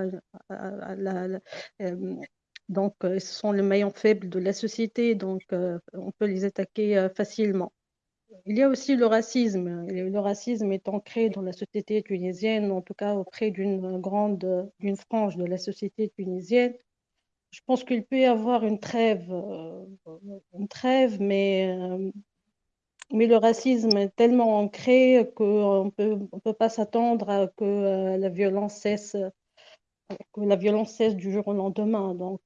donc ce sont les maillons faibles de la société, donc on peut les attaquer facilement. Il y a aussi le racisme. Le racisme est ancré dans la société tunisienne, en tout cas auprès d'une grande, d'une frange de la société tunisienne. Je pense qu'il peut y avoir une trêve, euh, une trêve, mais, euh, mais le racisme est tellement ancré qu'on ne peut, on peut pas s'attendre à que euh, la violence cesse que la violence cesse du jour au lendemain. Donc,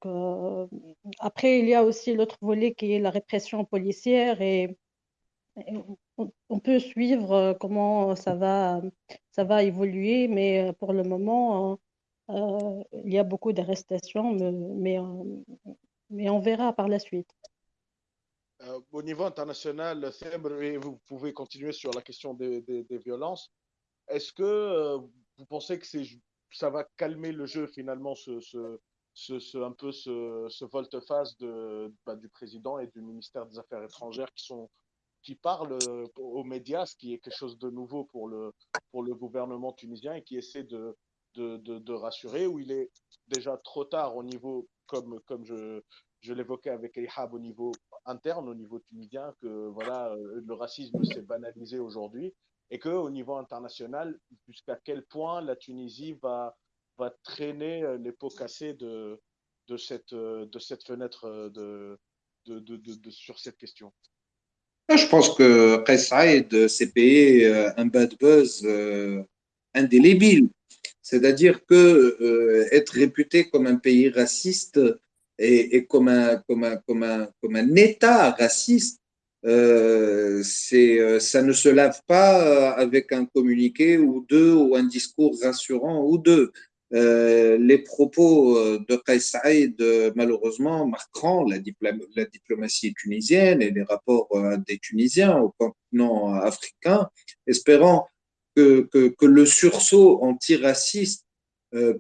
après, il y a aussi l'autre volet qui est la répression policière et on peut suivre euh, comment ça va, ça va évoluer, mais euh, pour le moment, euh, il y a beaucoup d'arrestations, mais, on verra par la suite. Au niveau international, vous pouvez continuer sur la question des, violences. Est-ce que vous pensez que ça va calmer le jeu finalement, ce, un peu ce, volte-face bah, du président et du ministère des Affaires étrangères qui sont qui parle euh, aux médias, ce qui est quelque chose de nouveau pour le, gouvernement tunisien et qui essaie de, de, rassurer, où il est déjà trop tard au niveau, comme, je, l'évoquais avec Ehab, au niveau interne, au niveau tunisien, que voilà, euh, le racisme s'est banalisé aujourd'hui et qu'au niveau international, jusqu'à quel point la Tunisie va, va traîner euh, les pots cassés de, de, cette, de cette fenêtre de, de, de, sur cette question? Je pense que Qais s'est payé euh, un bad buzz euh, indélébile. C'est-à-dire que euh, être réputé comme un pays raciste et, comme, un, comme, un, comme, un, comme un État raciste, euh, c'est, ça ne se lave pas avec un communiqué ou deux ou un discours rassurant ou deux. Euh, les propos euh, de Qais euh, malheureusement, marqueront la, diplomatie tunisienne et les rapports des Tunisiens au continent africain, espérant que, que, que le sursaut antiraciste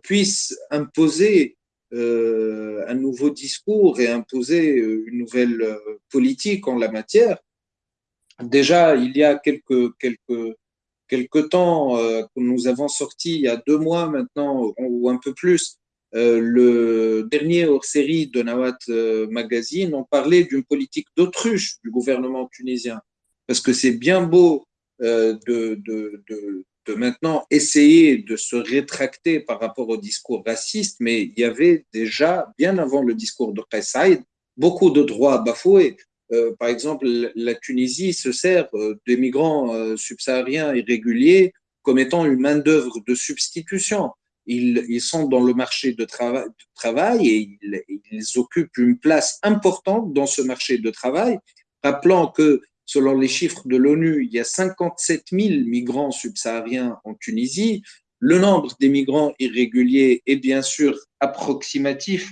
puisse imposer un nouveau discours et imposer une nouvelle politique en la matière. Déjà, il y a quelques, quelques quelque temps euh, nous avons sorti il y a deux mois maintenant ou un peu plus euh, le dernier hors-série de Nawat euh, Magazine, on parlait d'une politique d'autruche du gouvernement tunisien. Parce que c'est bien beau de, de, maintenant essayer de se rétracter par rapport au discours raciste, mais il y avait déjà, bien avant le discours de Qais beaucoup de droits bafoués. Euh, par exemple, la Tunisie se sert euh, des migrants euh, subsahariens irréguliers comme étant une main-d'œuvre de substitution. Ils, sont dans le marché de, trava de travail et ils, ils, occupent une place importante dans ce marché de travail. Rappelant que, selon les chiffres de l'ONU, il y a 57 000 migrants subsahariens en Tunisie. Le nombre des migrants irréguliers est bien sûr approximatif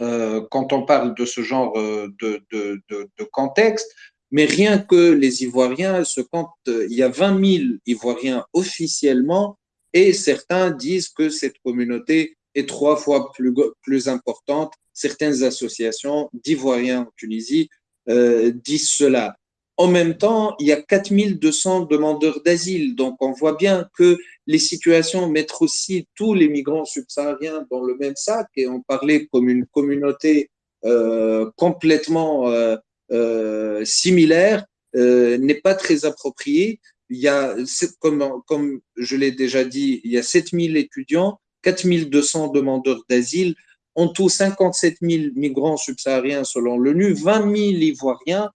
euh, quand on parle de ce genre euh, de, contexte, mais rien que les Ivoiriens comptent, il y a 20 000 Ivoiriens officiellement, et certains disent que cette communauté est trois fois plus, importante. Certaines associations d'Ivoiriens en Tunisie euh, disent cela. En même temps, il y a 4200 demandeurs d'asile. Donc, on voit bien que les situations mettent aussi tous les migrants subsahariens dans le même sac et on parlait comme une communauté euh, complètement euh, euh, similaire euh, n'est pas très approprié. Il y a, comme, comme je l'ai déjà dit, il y a 7000 étudiants, 4200 demandeurs d'asile, en tout 57 000 migrants subsahariens selon l'ONU, 20 000 Ivoiriens,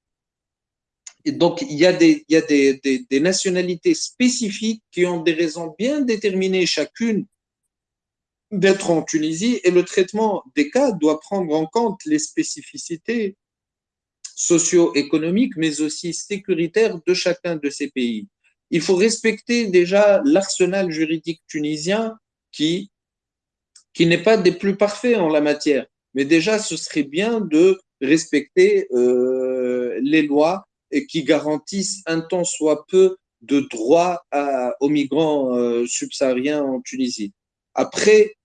donc, il y a, des, nationalités spécifiques qui ont des raisons bien déterminées chacune d'être en Tunisie et le traitement des cas doit prendre en compte les spécificités socio-économiques, mais aussi sécuritaires de chacun de ces pays. Il faut respecter déjà l'arsenal juridique tunisien qui, qui n'est pas des plus parfaits en la matière. Mais déjà, ce serait bien de respecter euh, les lois qui garantissent un tant soit peu de droits aux migrants euh, subsahariens en Tunisie. Après,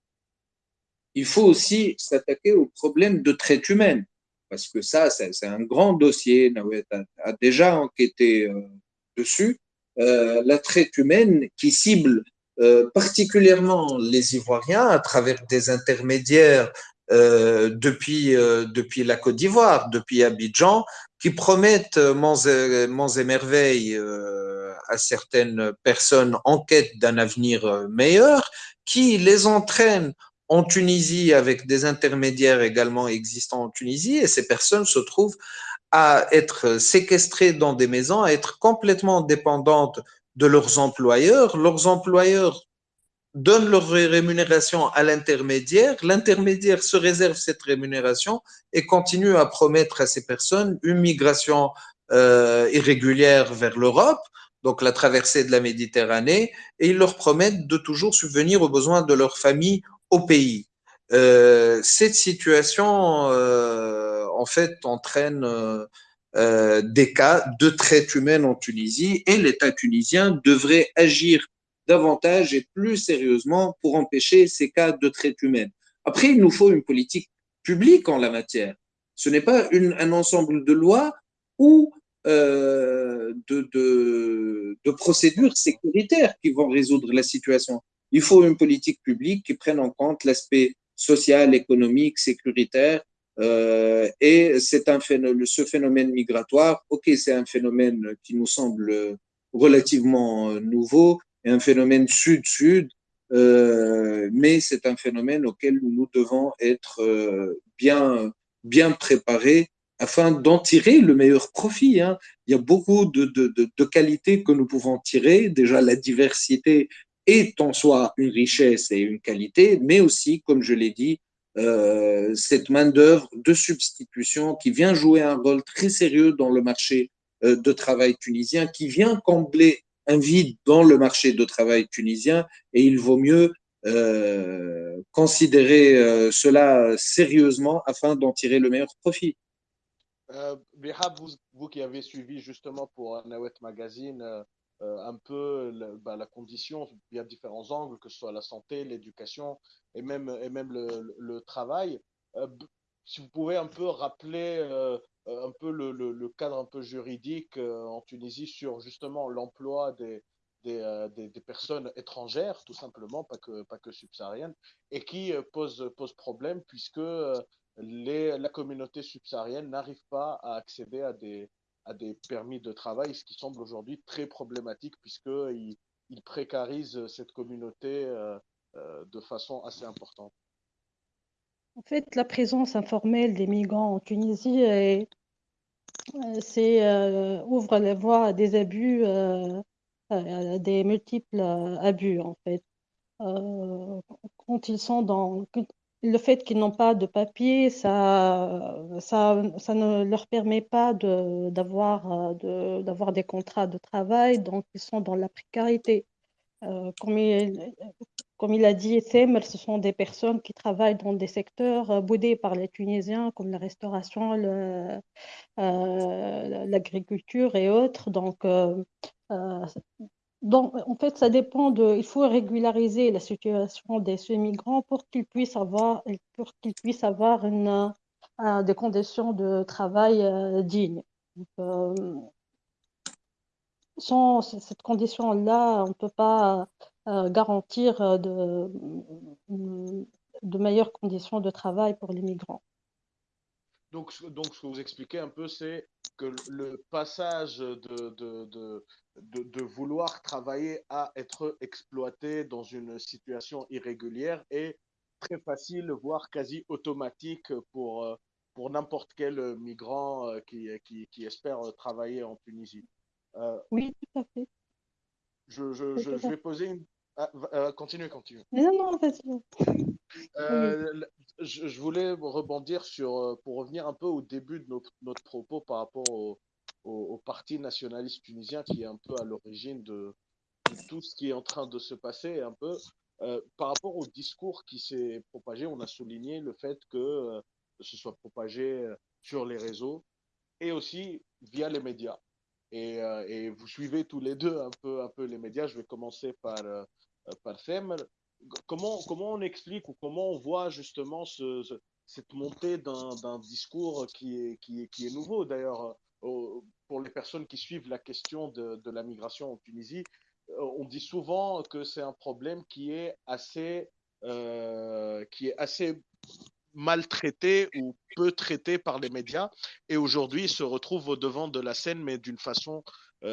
il faut aussi s'attaquer au problème de traite humaine, parce que ça, c'est un grand dossier. Nawet a, déjà enquêté euh, dessus. La traite humaine qui cible euh, particulièrement les Ivoiriens à travers des intermédiaires euh, depuis, euh, depuis la Côte d'Ivoire, depuis Abidjan, qui promettent et, monts et merveilles à certaines personnes en quête d'un avenir meilleur, qui les entraînent en Tunisie avec des intermédiaires également existants en Tunisie, et ces personnes se trouvent à être séquestrées dans des maisons, à être complètement dépendantes de leurs employeurs. Leurs employeurs donnent leur rémunération à l'intermédiaire. L'intermédiaire se réserve cette rémunération et continue à promettre à ces personnes une migration euh, irrégulière vers l'Europe, donc la traversée de la Méditerranée, et ils leur promettent de toujours subvenir aux besoins de leur famille au pays. Euh, cette situation euh, en fait, entraîne euh, des cas de traite humaine en Tunisie et l'État tunisien devrait agir davantage et plus sérieusement pour empêcher ces cas de traite humaine. Après, il nous faut une politique publique en la matière. Ce n'est pas une, un ensemble de lois ou euh, de, de, de, procédures sécuritaires qui vont résoudre la situation. Il faut une politique publique qui prenne en compte l'aspect social, économique, sécuritaire euh, et c'est un phénomène, ce phénomène migratoire, ok, c'est un phénomène qui nous semble relativement nouveau, et un phénomène sud-sud, euh, mais c'est un phénomène auquel nous devons être euh, bien, bien préparés afin d'en tirer le meilleur profit. Hein. Il y a beaucoup de, de, de, de, qualités que nous pouvons tirer. Déjà, la diversité est en soi une richesse et une qualité, mais aussi, comme je l'ai dit, euh, cette main-d'œuvre de substitution qui vient jouer un rôle très sérieux dans le marché euh, de travail tunisien, qui vient combler un vide dans le marché de travail tunisien, et il vaut mieux euh, considérer cela sérieusement afin d'en tirer le meilleur profit. Vous, vous, qui avez suivi justement pour Nawet Magazine euh, un peu la, bah, la condition via différents angles, que ce soit la santé, l'éducation et même, et même le, le travail. Euh, si vous pouvez un peu rappeler euh, un peu le, le, le, cadre un peu juridique en Tunisie sur justement l'emploi des, des, des, personnes étrangères, tout simplement, pas que, pas que subsahariennes, et qui pose, pose problème puisque les, la communauté subsaharienne n'arrive pas à accéder à des, à des permis de travail, ce qui semble aujourd'hui très problématique puisqu'il il précarise cette communauté euh, euh, de façon assez importante. En fait, la présence informelle des migrants en Tunisie euh, ouvre la voie à des abus, à des multiples abus en fait. Quand ils sont dans, le fait qu'ils n'ont pas de papier, ça, ça, ça ne leur permet pas de, d'avoir, de, d'avoir des contrats de travail, donc ils sont dans la précarité. Euh, comme, il, comme il a dit ce sont des personnes qui travaillent dans des secteurs boudés par les Tunisiens, comme la restauration, euh, l'agriculture et autres. Donc, euh, euh donc, en fait, ça dépend de. Il faut régulariser la situation des migrants pour qu'ils puissent avoir, pour qu'ils puissent avoir une, euh, des conditions de travail euh, dignes. Euh, sans cette condition-là, on ne peut pas garantir de, de meilleures conditions de travail pour les migrants. Donc, donc, ce que vous expliquez un peu, c'est que le passage de, de, de, de, vouloir travailler à être exploité dans une situation irrégulière est très facile, voire quasi automatique pour, pour n'importe quel migrant qui, qui, qui, espère travailler en Tunisie. Euh, oui, tout à fait. Je, je, je, je vais poser une, Ah, euh, continue, continue. Mais non, non, vas-y. Euh, je, voulais rebondir sur, euh, pour revenir un peu au début de notre, propos par rapport au, parti nationaliste tunisien qui est un peu à l'origine de, tout ce qui est en train de se passer. Un peu euh, par rapport au discours qui s'est propagé, on a souligné le fait que euh, ce soit propagé sur les réseaux et aussi via les médias. Et, vous suivez tous les deux un peu, un peu les médias. Je vais commencer par par. Comment, comment on explique ou comment on voit justement ce, ce, cette montée d'un discours qui est, qui est, qui est nouveau D'ailleurs, euh, pour les personnes qui suivent la question de, la migration en Tunisie, euh, on dit souvent que c'est un problème qui est assez, euh, qui est assez maltraité ou peu traité par les médias et aujourd'hui il se retrouve au devant de la scène mais d'une façon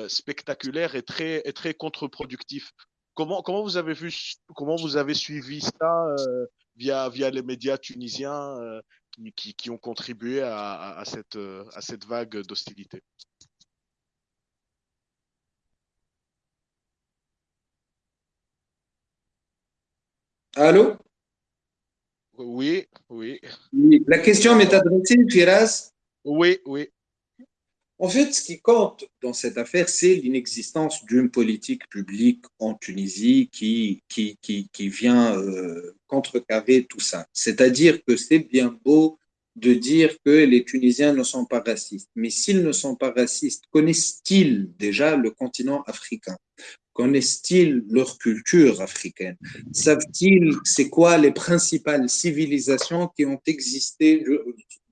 spectaculaire et très, et très contre-productif. Comment, comment, vous avez vu, comment vous avez suivi ça euh, via, via les médias tunisiens euh, qui, qui, ont contribué à, à, à, cette, euh, à cette vague d'hostilité? Allô? Oui, oui. La question m'est adressée, Firas Oui, oui. En fait, ce qui compte dans cette affaire, c'est l'inexistence d'une politique publique en Tunisie qui, qui, qui, qui vient euh, contrecarrer tout ça. C'est-à-dire que c'est bien beau de dire que les Tunisiens ne sont pas racistes. Mais s'ils ne sont pas racistes, connaissent-ils déjà le continent africain? Connaissent-ils leur culture africaine? Savent-ils c'est quoi les principales civilisations qui ont existé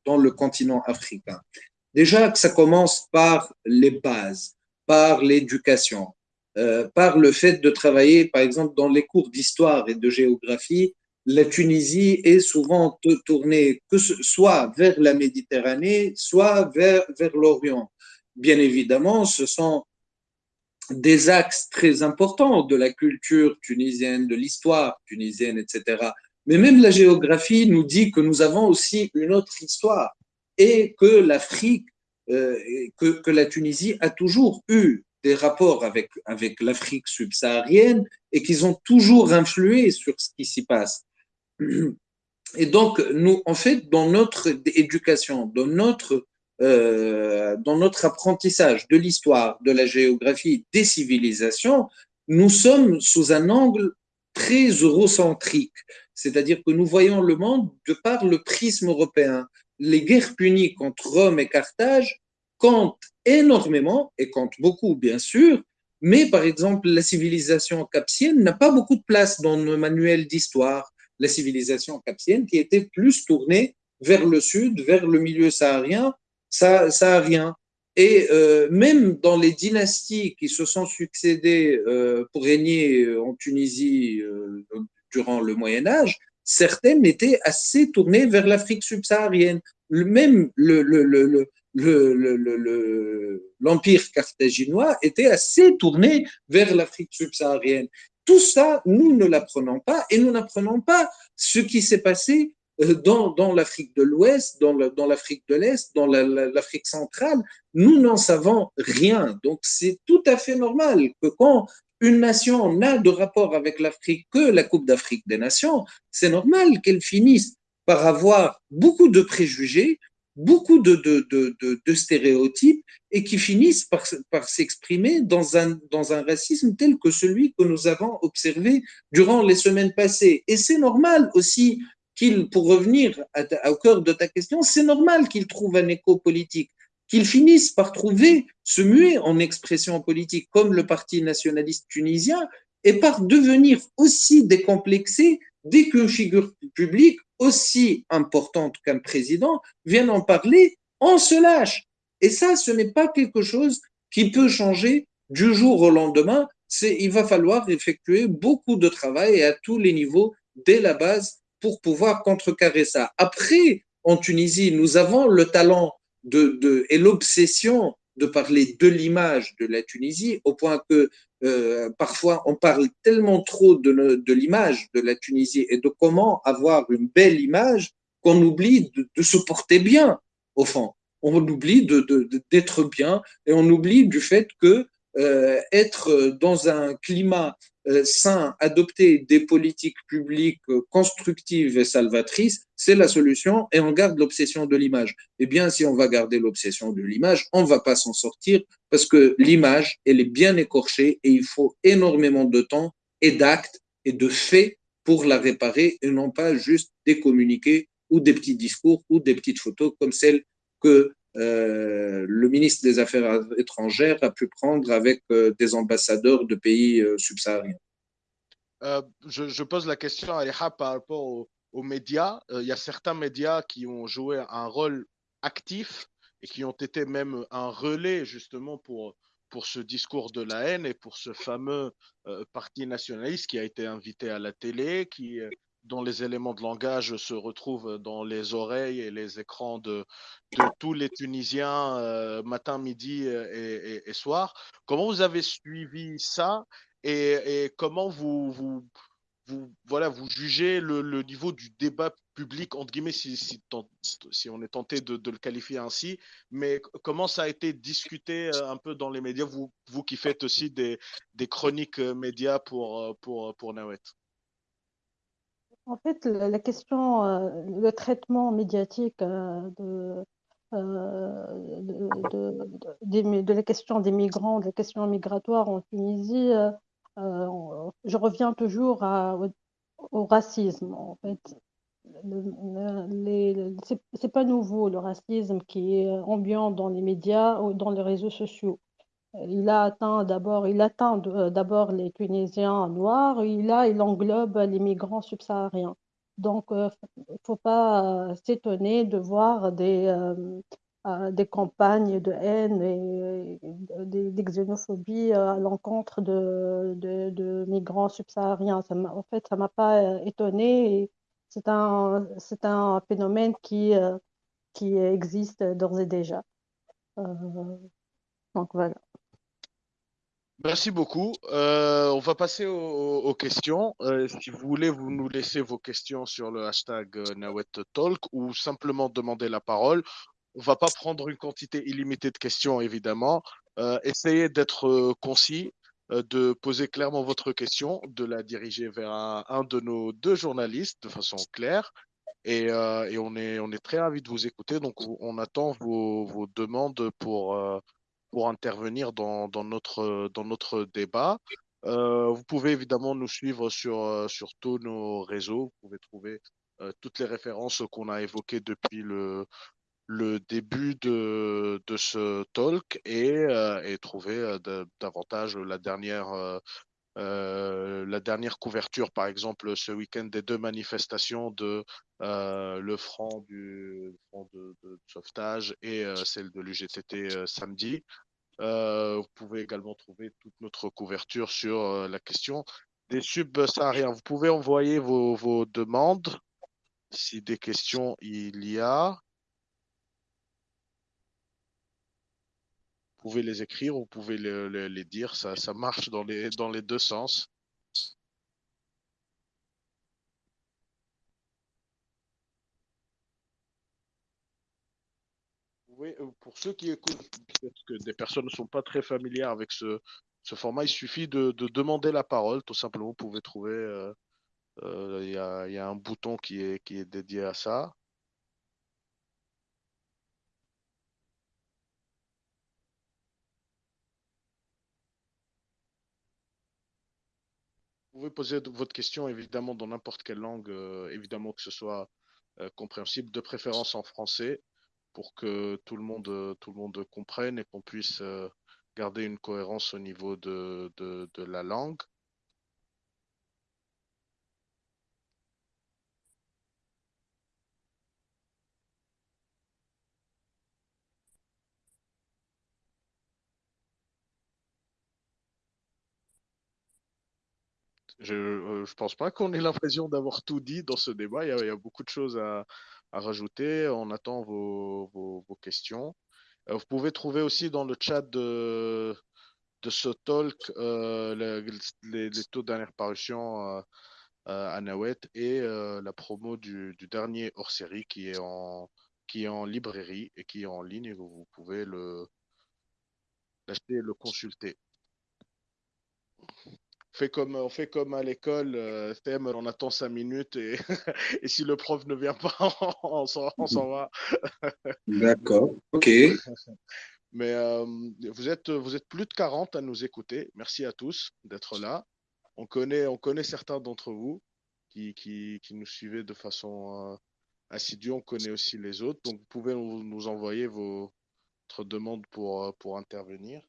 dans le continent africain? Déjà que ça commence par les bases, par l'éducation, euh, par le fait de travailler, par exemple, dans les cours d'histoire et de géographie, la Tunisie est souvent tournée que soit vers la Méditerranée, soit vers, vers l'Orient. Bien évidemment, ce sont des axes très importants de la culture tunisienne, de l'histoire tunisienne, etc. Mais même la géographie nous dit que nous avons aussi une autre histoire et que l'Afrique, euh, que, la Tunisie a toujours eu des rapports avec, avec l'Afrique subsaharienne et qu'ils ont toujours influé sur ce qui s'y passe. Et donc, nous, en fait, dans notre éducation, dans notre, euh, dans notre apprentissage de l'histoire, de la géographie, des civilisations, nous sommes sous un angle très eurocentrique, c'est-à-dire que nous voyons le monde de par le prisme européen les guerres puniques entre Rome et Carthage comptent énormément et comptent beaucoup, bien sûr, mais par exemple, la civilisation capsienne n'a pas beaucoup de place dans nos manuels d'histoire. La civilisation capsienne qui était plus tournée vers le sud, vers le milieu saharien. Et euh, même dans les dynasties qui se sont succédées euh, pour régner en Tunisie euh, durant le Moyen Âge, certaines étaient assez tournées vers l'Afrique subsaharienne. Même le, le, le, l'empire carthaginois était assez tourné vers l'Afrique subsaharienne. Tout ça, nous ne l'apprenons pas et nous n'apprenons pas ce qui s'est passé dans, dans l'Afrique de l'Ouest, dans, l'Afrique de l'Est, dans la, la, l'Afrique centrale. Nous n'en savons rien. Donc c'est tout à fait normal que quand une nation n'a de rapport avec l'Afrique que la Coupe d'Afrique des Nations, c'est normal qu'elle finisse par avoir beaucoup de préjugés, beaucoup de, stéréotypes et qui finissent par, s'exprimer dans un, racisme tel que celui que nous avons observé durant les semaines passées. Et c'est normal aussi qu'il, pour revenir au cœur de ta question, c'est normal qu'il trouve un écho politique qu'ils finissent par trouver, se muer en expression politique comme le Parti nationaliste tunisien et par devenir aussi décomplexé dès qu'une figure publique aussi importante qu'un président vient en parler, on se lâche. Et ça, ce n'est pas quelque chose qui peut changer du jour au lendemain. Il va falloir effectuer beaucoup de travail à tous les niveaux dès la base pour pouvoir contrecarrer ça. Après, en Tunisie, nous avons le talent de, de, et l'obsession de parler de l'image de la Tunisie, au point que euh, parfois on parle tellement trop de, l'image de la Tunisie et de comment avoir une belle image qu'on oublie de, de, se porter bien, au fond. On oublie d'être bien et on oublie du fait que euh, être dans un climat euh, sans adopter des politiques publiques constructives et salvatrices, c'est la solution et on garde l'obsession de l'image. Eh bien, si on va garder l'obsession de l'image, on va pas s'en sortir parce que l'image, elle est bien écorchée et il faut énormément de temps et d'actes et de faits pour la réparer et non pas juste des communiqués ou des petits discours ou des petites photos comme celles que euh, le ministre des Affaires étrangères a pu prendre avec euh, des ambassadeurs de pays euh, subsahariens. Je, pose la question à Aliha par rapport aux, médias. Il y a certains médias qui ont joué un rôle actif et qui ont été même un relais justement pour, pour ce discours de la haine et pour ce fameux parti nationaliste qui a été invité à la télé, qui dont les éléments de langage se retrouvent dans les oreilles et les écrans de, tous les Tunisiens euh, matin, midi euh, et, soir. Comment vous avez suivi ça et, comment vous, vous, voilà, vous jugez le, niveau du débat public, entre guillemets, si, si, on est tenté de, le qualifier ainsi, mais comment ça a été discuté euh, un peu dans les médias, vous, vous qui faites aussi des, des chroniques médias pour, pour, pour Nawet? En fait, la question, euh, le traitement médiatique euh, de, euh, de, la question des migrants, de la question migratoire en Tunisie, je reviens toujours au racisme. En fait, c'est pas nouveau le racisme qui est ambiant dans les médias ou dans les réseaux sociaux. Il a atteint euh, d'abord les Tunisiens noirs, il a, il englobe les migrants subsahariens. Donc, il euh, ne faut pas euh, s'étonner de voir des, campagnes de haine et, xénophobie à l'encontre de, migrants subsahariens. En fait, ça ne m'a pas étonné. C'est un, c'est un phénomène qui, qui existe d'ores et déjà. donc voilà. Merci beaucoup. Euh, on va passer aux, questions. Euh, si vous voulez, vous nous laissez vos questions sur le hashtag euh, NawetTalk ou simplement demander la parole. On va pas prendre une quantité illimitée de questions, évidemment. essayez d'être concis, de poser clairement votre question, de la diriger vers un, de nos deux journalistes de façon claire. Et, on, est, on est très ravis de vous écouter. Donc, on attend vos, vos demandes pour pour intervenir dans, dans, notre, dans notre débat. Euh, vous pouvez évidemment nous suivre sur, euh, sur tous nos réseaux. Vous pouvez trouver euh, toutes les références qu'on a évoquées depuis le, le début de, de ce talk et, et trouver davantage la dernière, la dernière couverture, par exemple, ce week-end des deux manifestations de le front du front de, sauvetage et celle de l'UGTT samedi. vous pouvez également trouver toute notre couverture sur la question des subsahariens. Vous pouvez envoyer vos demandes si des questions il y a. pouvez les écrire, vous pouvez les, dire, ça, marche dans les, dans les deux sens. Oui, euh, pour ceux qui écoutent, peut-être que des personnes ne sont pas très familières avec ce, format, il suffit de, de, demander la parole. Tout simplement, vous pouvez trouver, euh, euh, il y, a, un bouton qui est dédié à ça. Pouvez poser votre question évidemment dans n'importe quelle langue, euh, évidemment que ce soit euh, compréhensible, de préférence en français, pour que tout le monde, euh, tout le monde comprenne et qu'on puisse garder une cohérence au niveau de la langue. Je ne euh, pense pas qu'on ait l'impression d'avoir tout dit dans ce débat. Il y a, beaucoup de choses à, rajouter. On attend vos, questions. Euh, vous pouvez trouver aussi dans le chat de, de ce talk euh, les, taux dernière parution à Nawet et la promo du, dernier est en qui est en librairie et qui est en ligne. Vous pouvez l'acheter et le consulter. Fait comme, on fait comme à l'école, euh, thème, on attend cinq minutes et, *laughs* et si le prof ne vient pas, *laughs* on s'en va. D'accord, *laughs* ok. Mais euh, vous, êtes, vous êtes plus de 40 à nous écouter. Merci à tous d'être là. On connaît, on connaît certains d'entre vous qui, qui, qui, nous suivez de façon euh, assidue. On connaît aussi les autres. Donc, vous pouvez nous, nous envoyer vos, votre demande pour, euh, pour intervenir.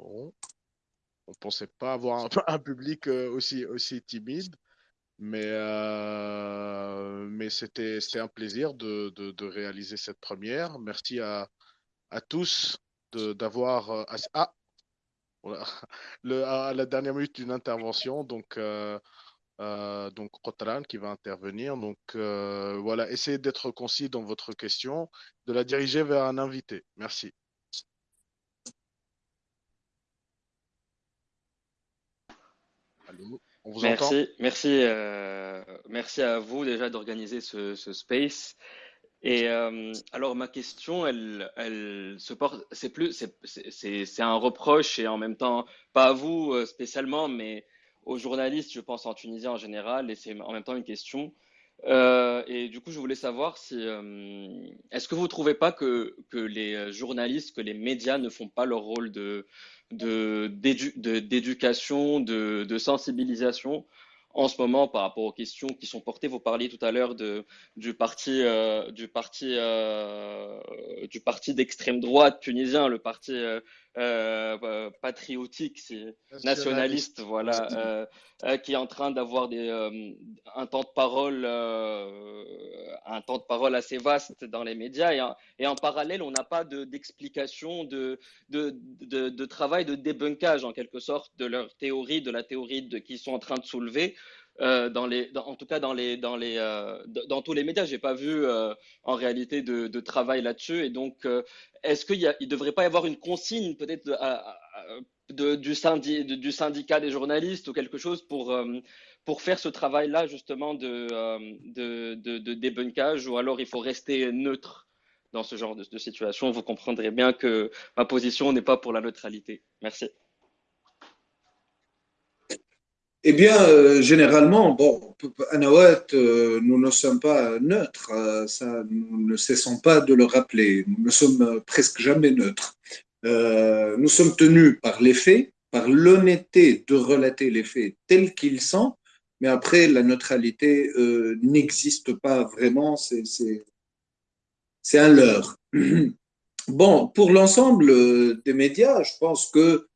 On pensait pas avoir *laughs* un, public euh, aussi, aussi timide, mais, euh, c'était un plaisir de, réaliser cette première. Merci à, tous d'avoir. Euh, ah *laughs* à la dernière minute d'une intervention, donc. Euh, qui va intervenir. Donc voilà, essayez d'être concis dans votre question, de la diriger vers un invité. Merci. On vous merci, entend merci, euh, merci à vous déjà d'organiser ce, ce, space. Et euh, alors ma question, elle, elle se porte, c'est plus, c'est un reproche et en même temps pas à vous euh, spécialement, mais aux journalistes, je pense en Tunisie en général, et c'est en même temps une question. Euh, et du coup, je voulais savoir si, euh, est-ce que vous trouvez pas que, que les journalistes, que les médias ne font pas leur rôle de d'éducation, de, de, sensibilisation en ce moment par rapport aux questions qui sont portées. Vous parliez tout à l'heure de, du parti, euh, du parti, euh, du parti d'extrême droite tunisien, le parti euh, euh patriotique, nationaliste, voilà, euh, euh, qui est en train d'avoir des un temps de parole, un temps de parole assez vaste dans les médias, et en, et en parallèle, on n'a pas d'explication, de de, de, de, travail de débunkage en quelque sorte de leur théorie, de la théorie de, qu'ils sont en train de soulever. Euh, en tout cas euh, dans tous les médias. J'ai pas vu euh, en réalité de, travail là-dessus. Et donc, est-ce qu'il ne devrait pas y avoir une consigne peut-être du, syndi, du, syndicat des journalistes ou quelque chose pour, faire ce travail-là justement de, de, de, débunkage ou alors il faut rester neutre dans ce genre de situation? Vous comprendrez bien que ma position n'est pas pour la neutralité. Merci. Eh bien, euh, généralement, bon, à Nawat, euh, nous ne sommes pas neutres, euh, ça, nous ne cessons pas de le rappeler, nous ne sommes presque jamais neutres. Euh, nous sommes tenus par les faits, par l'honnêteté de relater les faits tels qu'ils sont, mais après, la neutralité euh, n'existe pas vraiment, c'est un leurre. *clears throat* Bon, pour l'ensemble des médias, je pense que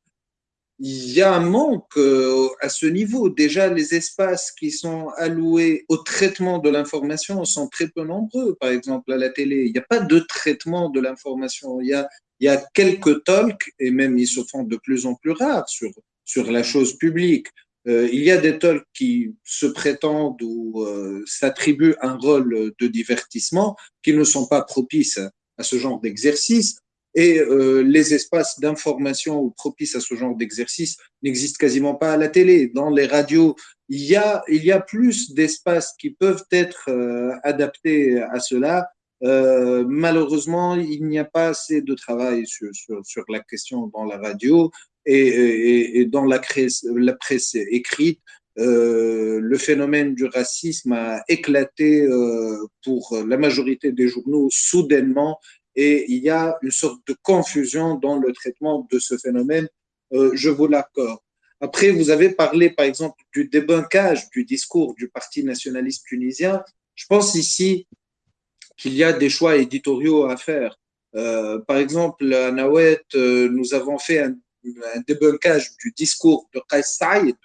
il y a un manque euh, à ce niveau. Déjà, les espaces qui sont alloués au traitement de l'information sont très peu nombreux. Par exemple, à la télé, il n'y a pas de traitement de l'information. Il y a, il y a quelques talks, et même ils se font de plus en plus rares sur, sur la chose publique. Euh, il y a des talks qui se prétendent ou euh, s'attribuent un rôle de divertissement qui ne sont pas propices à ce genre d'exercice. Et euh, les espaces d'information propices à ce genre d'exercice n'existent quasiment pas à la télé. Dans les radios, il y a, plus d'espaces qui peuvent être euh, adaptés à cela. Euh, malheureusement, il n'y a pas assez de travail sur, la question dans la radio et, dans la, presse écrite. Le phénomène du racisme a éclaté pour la majorité des journaux soudainement et il y a une sorte de confusion dans le traitement de ce phénomène, euh, je vous l'accorde. Après, vous avez parlé, par exemple, du débunkage du discours du Parti nationaliste tunisien. Je pense ici qu'il y a des choix éditoriaux à faire. Euh, par exemple, à Nawet, euh, nous avons fait un, un, débunkage du discours de Qais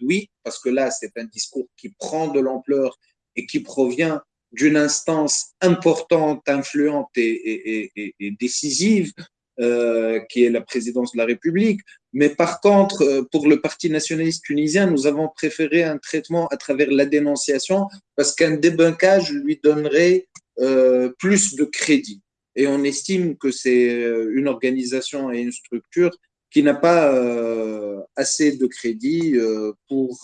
oui, parce que là, c'est un discours qui prend de l'ampleur et qui provient d'une instance importante, influente et, et, et, et décisive, euh, qui est la présidence de la République. Mais par contre, euh, pour le Parti nationaliste tunisien, nous avons préféré un traitement à travers la dénonciation parce qu'un débunkage lui donnerait euh, plus de crédit. Et on estime que c'est euh, une organisation et une structure qui n'a pas euh, assez de crédit euh, pour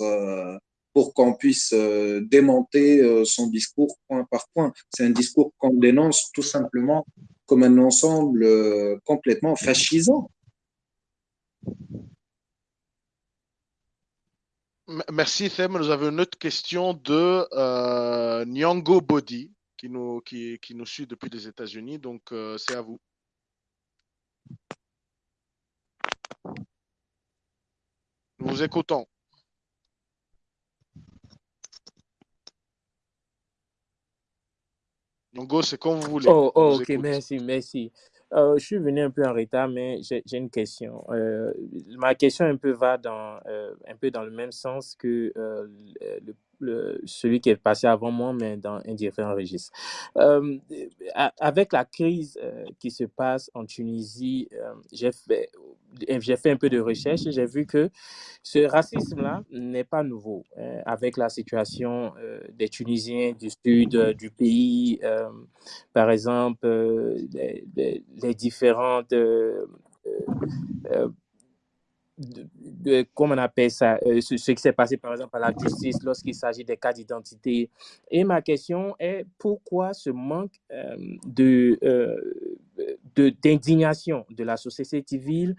pour qu'on puisse démonter son discours point par point. C'est un discours qu'on dénonce tout simplement comme un ensemble complètement fascisant. Merci Them. Nous avons une autre question de euh, Nyango Body qui nous, suit depuis les États-Unis. Donc euh, c'est à vous. Nous vous écoutons. Nyango, c'est comme vous voulez. Oh, oh ok, merci, merci. Euh, je suis venu un peu en retard, mais j'ai une question. Euh, ma question un peu va dans, euh, un peu dans le même sens que le, celui qui est passé avant moi, mais dans un différent registre. avec la crise qui se passe en Tunisie, j'ai fait, j'ai fait un peu de recherche et j'ai vu que ce racisme-là n'est pas nouveau. avec la situation des Tunisiens du sud du pays, par exemple, les, différentes euh, euh, de, comment on appelle ça, euh, ce, qui s'est passé par exemple à la justice lorsqu'il s'agit des cas d'identité. Et ma question est pourquoi ce manque de, d'indignation de, la société civile,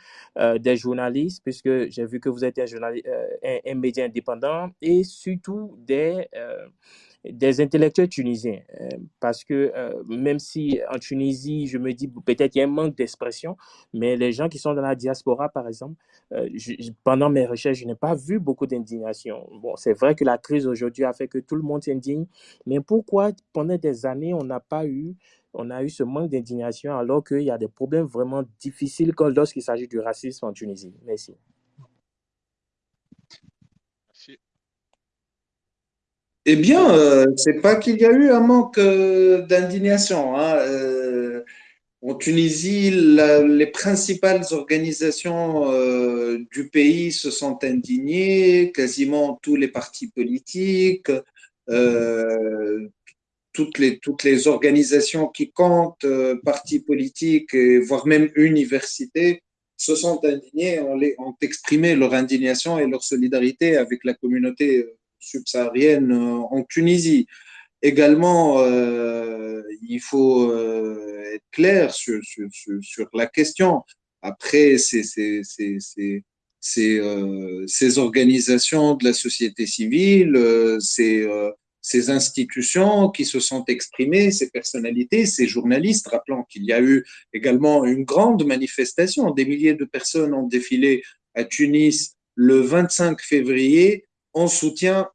des journalistes, puisque j'ai vu que vous êtes un, journaliste, un média indépendant, et surtout des des intellectuels tunisiens. Euh, parce que euh, même si en Tunisie, je me dis peut-être il y a un manque d'expression, mais les gens qui sont dans la diaspora, par exemple, euh, pendant mes recherches, je n'ai pas vu beaucoup d'indignation. Bon, c'est vrai que la crise aujourd'hui a fait que tout le monde s'indigne, mais pourquoi pendant des années, on n'a pas eu on a eu ce manque d'indignation alors qu'il y a des problèmes vraiment difficiles lorsqu'il s'agit du racisme en Tunisie? Merci. Eh bien, euh, c'est pas qu'il y a eu un manque euh, d'indignation. Hein. Euh, en Tunisie, les principales organisations du pays se sont indignées, quasiment tous les partis politiques, toutes, les, organisations qui comptent, partis politiques, voire même universités, se sont indignés, ont, ont exprimé leur indignation et leur solidarité avec la communauté subsaharienne euh, en Tunisie. Également, euh, il faut euh, être clair sur, sur, sur, la question. Après, ces, ces, ces, ces, organisations de la société civile, ces, ces institutions qui se sont exprimées, ces personnalités, ces journalistes, rappelant qu'il y a eu également une grande manifestation, des milliers de personnes ont défilé à Tunis le 25 février en soutien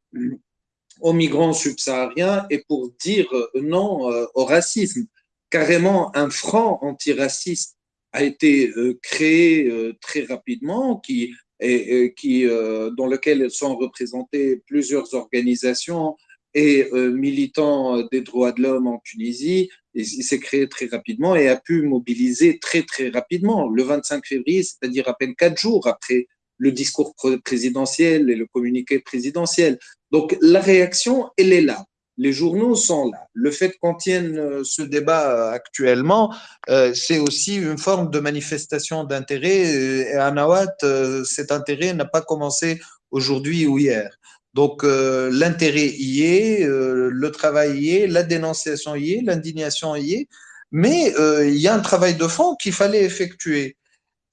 aux migrants subsahariens et pour dire non euh, au racisme. Carrément, un front antiraciste a été euh, créé euh, très rapidement, qui, et, qui, dans lequel sont représentées plusieurs organisations et militants des droits de l'homme en Tunisie. il s'est créé très rapidement et a pu mobiliser très très rapidement. Le 25 février, c'est-à-dire à peine quatre jours après le discours présidentiel et le communiqué présidentiel. Donc la réaction, elle est là. Les journaux sont là. Le fait qu'on tienne euh, ce débat euh, actuellement, euh, c'est aussi une forme de manifestation d'intérêt. Et à Nawat, cet intérêt n'a pas commencé aujourd'hui ou hier. Donc l'intérêt y est, le travail y est, la dénonciation y est, l'indignation y est, mais il y a un travail de fond qu'il fallait effectuer.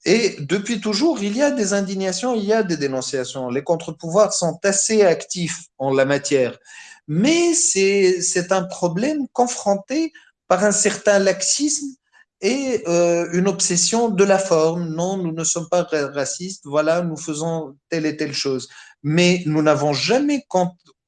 Et depuis toujours, il y a des indignations, il y a des dénonciations. Les contre-pouvoirs sont assez actifs en la matière. Mais c'est un problème confronté par un certain laxisme et euh, une obsession de la forme. Non, nous ne sommes pas racistes, voilà, nous faisons telle et telle chose. Mais nous n'avons jamais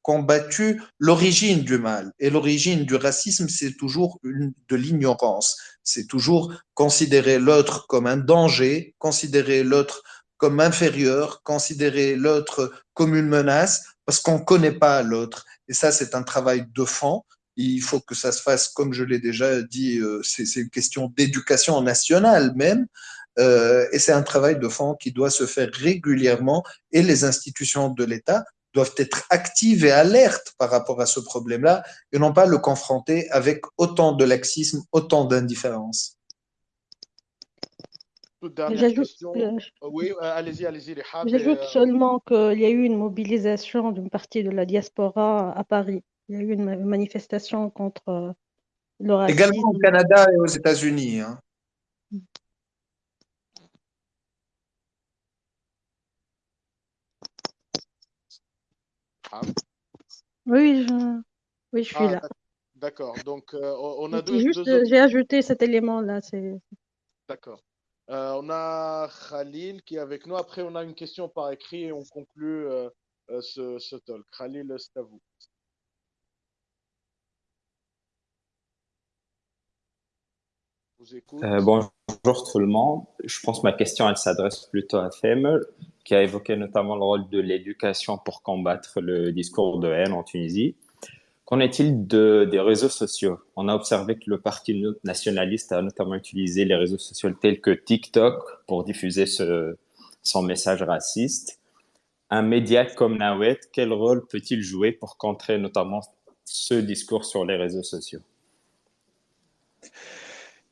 combattu l'origine du mal. Et l'origine du racisme, c'est toujours de l'ignorance. C'est toujours considérer l'autre comme un danger, considérer l'autre comme inférieur, considérer l'autre comme une menace, parce qu'on ne connaît pas l'autre. Et ça, c'est un travail de fond. Il faut que ça se fasse, comme je l'ai déjà dit, euh, c'est une question d'éducation nationale même. Euh, et c'est un travail de fond qui doit se faire régulièrement et les institutions de l'État doivent être actives et alertes par rapport à ce problème-là et non pas le confronter avec autant de laxisme, autant d'indifférence. toute dernière question. oui, allez-y, allez-y, les J'ajoute seulement qu'il y a eu une mobilisation d'une partie de la diaspora à Paris. Il y a eu une manifestation contre le racisme. Également au Canada et aux États-Unis. Hein. Oui, je, oui, je suis Ah, là. d'accord. Donc, euh, on a deux, Juste, deux autres- j'ai ajouté cet élément-là. D'accord. Euh, on a Khalil qui est avec nous. Après, on a une question par écrit et on conclut euh, ce, ce talk. Khalil, c'est à vous. Je vous écoute. Euh, bonjour tout le monde. Je pense que ma question, elle s'adresse plutôt à Fem, qui a évoqué notamment le rôle de l'éducation pour combattre le discours de haine en Tunisie. Qu'en est-il de, des réseaux sociaux? On a observé que le parti nationaliste a notamment utilisé les réseaux sociaux tels que TikTok pour diffuser son message raciste. Un média comme Nawet, quel rôle peut-il jouer pour contrer notamment ce discours sur les réseaux sociaux?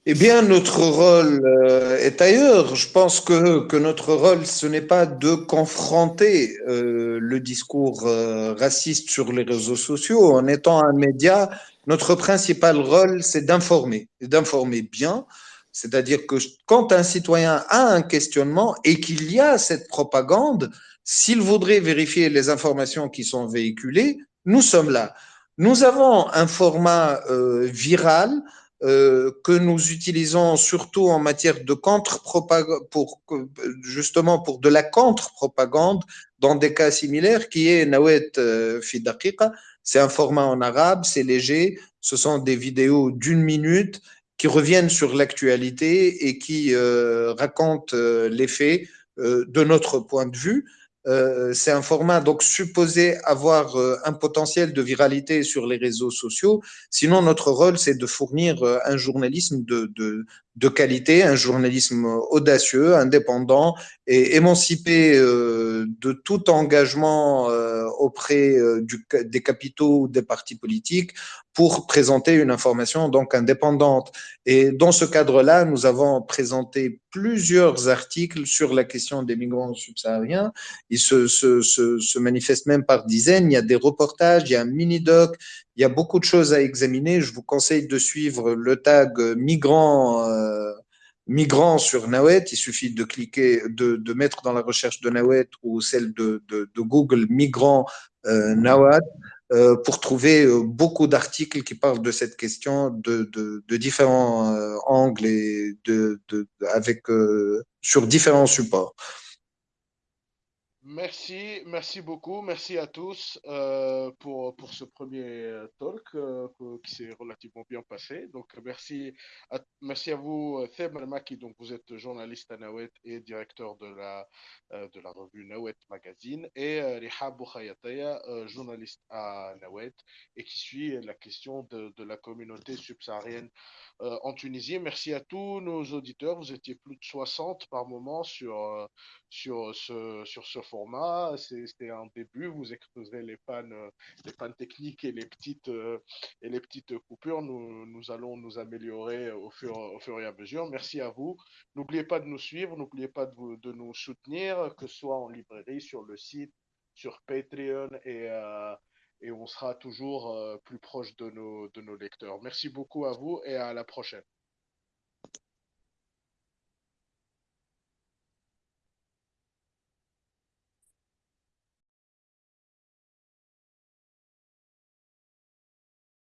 Eh bien, notre rôle euh, est ailleurs. Je pense que, que notre rôle, ce n'est pas de confronter euh, le discours euh, raciste sur les réseaux sociaux. En étant un média, notre principal rôle, c'est d'informer, d'informer bien. C'est-à-dire que quand un citoyen a un questionnement et qu'il y a cette propagande, s'il voudrait vérifier les informations qui sont véhiculées, nous sommes là. Nous avons un format euh, viral euh, que nous utilisons surtout en matière de contre-propagande, pour, justement pour de la contre-propagande dans des cas similaires, qui est Nawet euh, Fidaqiqa. C'est un format en arabe, c'est léger, ce sont des vidéos d'une minute qui reviennent sur l'actualité et qui euh, racontent euh, les faits euh, de notre point de vue. Euh, c'est un format donc supposé avoir euh, un potentiel de viralité sur les réseaux sociaux. Sinon, notre rôle, c'est de fournir euh, un journalisme de, de, de, qualité, un journalisme audacieux, indépendant et émancipé euh, de tout engagement euh, auprès du, des capitaux ou des partis politiques pour présenter une information donc indépendante. Et dans ce cadre-là, nous avons présenté plusieurs articles sur la question des migrants subsahariens. Ils se, se manifestent même par dizaines. Il y a des reportages, il y a un mini-doc, il y a beaucoup de choses à examiner. Je vous conseille de suivre le tag migrants. Euh, sur Nawet, il suffit de cliquer, de, mettre dans la recherche de Nawet ou celle de, Google migrants euh, Nawat euh, pour trouver beaucoup d'articles qui parlent de cette question de différents euh, angles et de, avec sur différents supports. Merci, merci beaucoup, merci à tous euh, pour, pour ce premier talk euh, qui s'est relativement bien passé. Donc merci à, merci à vous, Theb Malmaki, donc vous êtes journaliste à Nawet et directeur de la, euh, de la revue Nawet Magazine, et euh, Riha Boukhayataya, journaliste à Nawet et qui suit la question de, de la communauté subsaharienne en Tunisie. Merci à tous nos auditeurs, vous étiez plus de 60 par moment sur, sur ce, sur ce format. C'était un début. Vous exposerez les pannes, les pannes techniques et les petites, et les petites coupures. Nous, nous allons nous améliorer au fur, au fur et à mesure. Merci à vous. N'oubliez pas de nous suivre. N'oubliez pas de, de nous soutenir, que ce soit en librairie, sur le site, sur Patreon et, euh, et on sera toujours euh, plus proche de nos, de nos lecteurs. Merci beaucoup à vous et à la prochaine.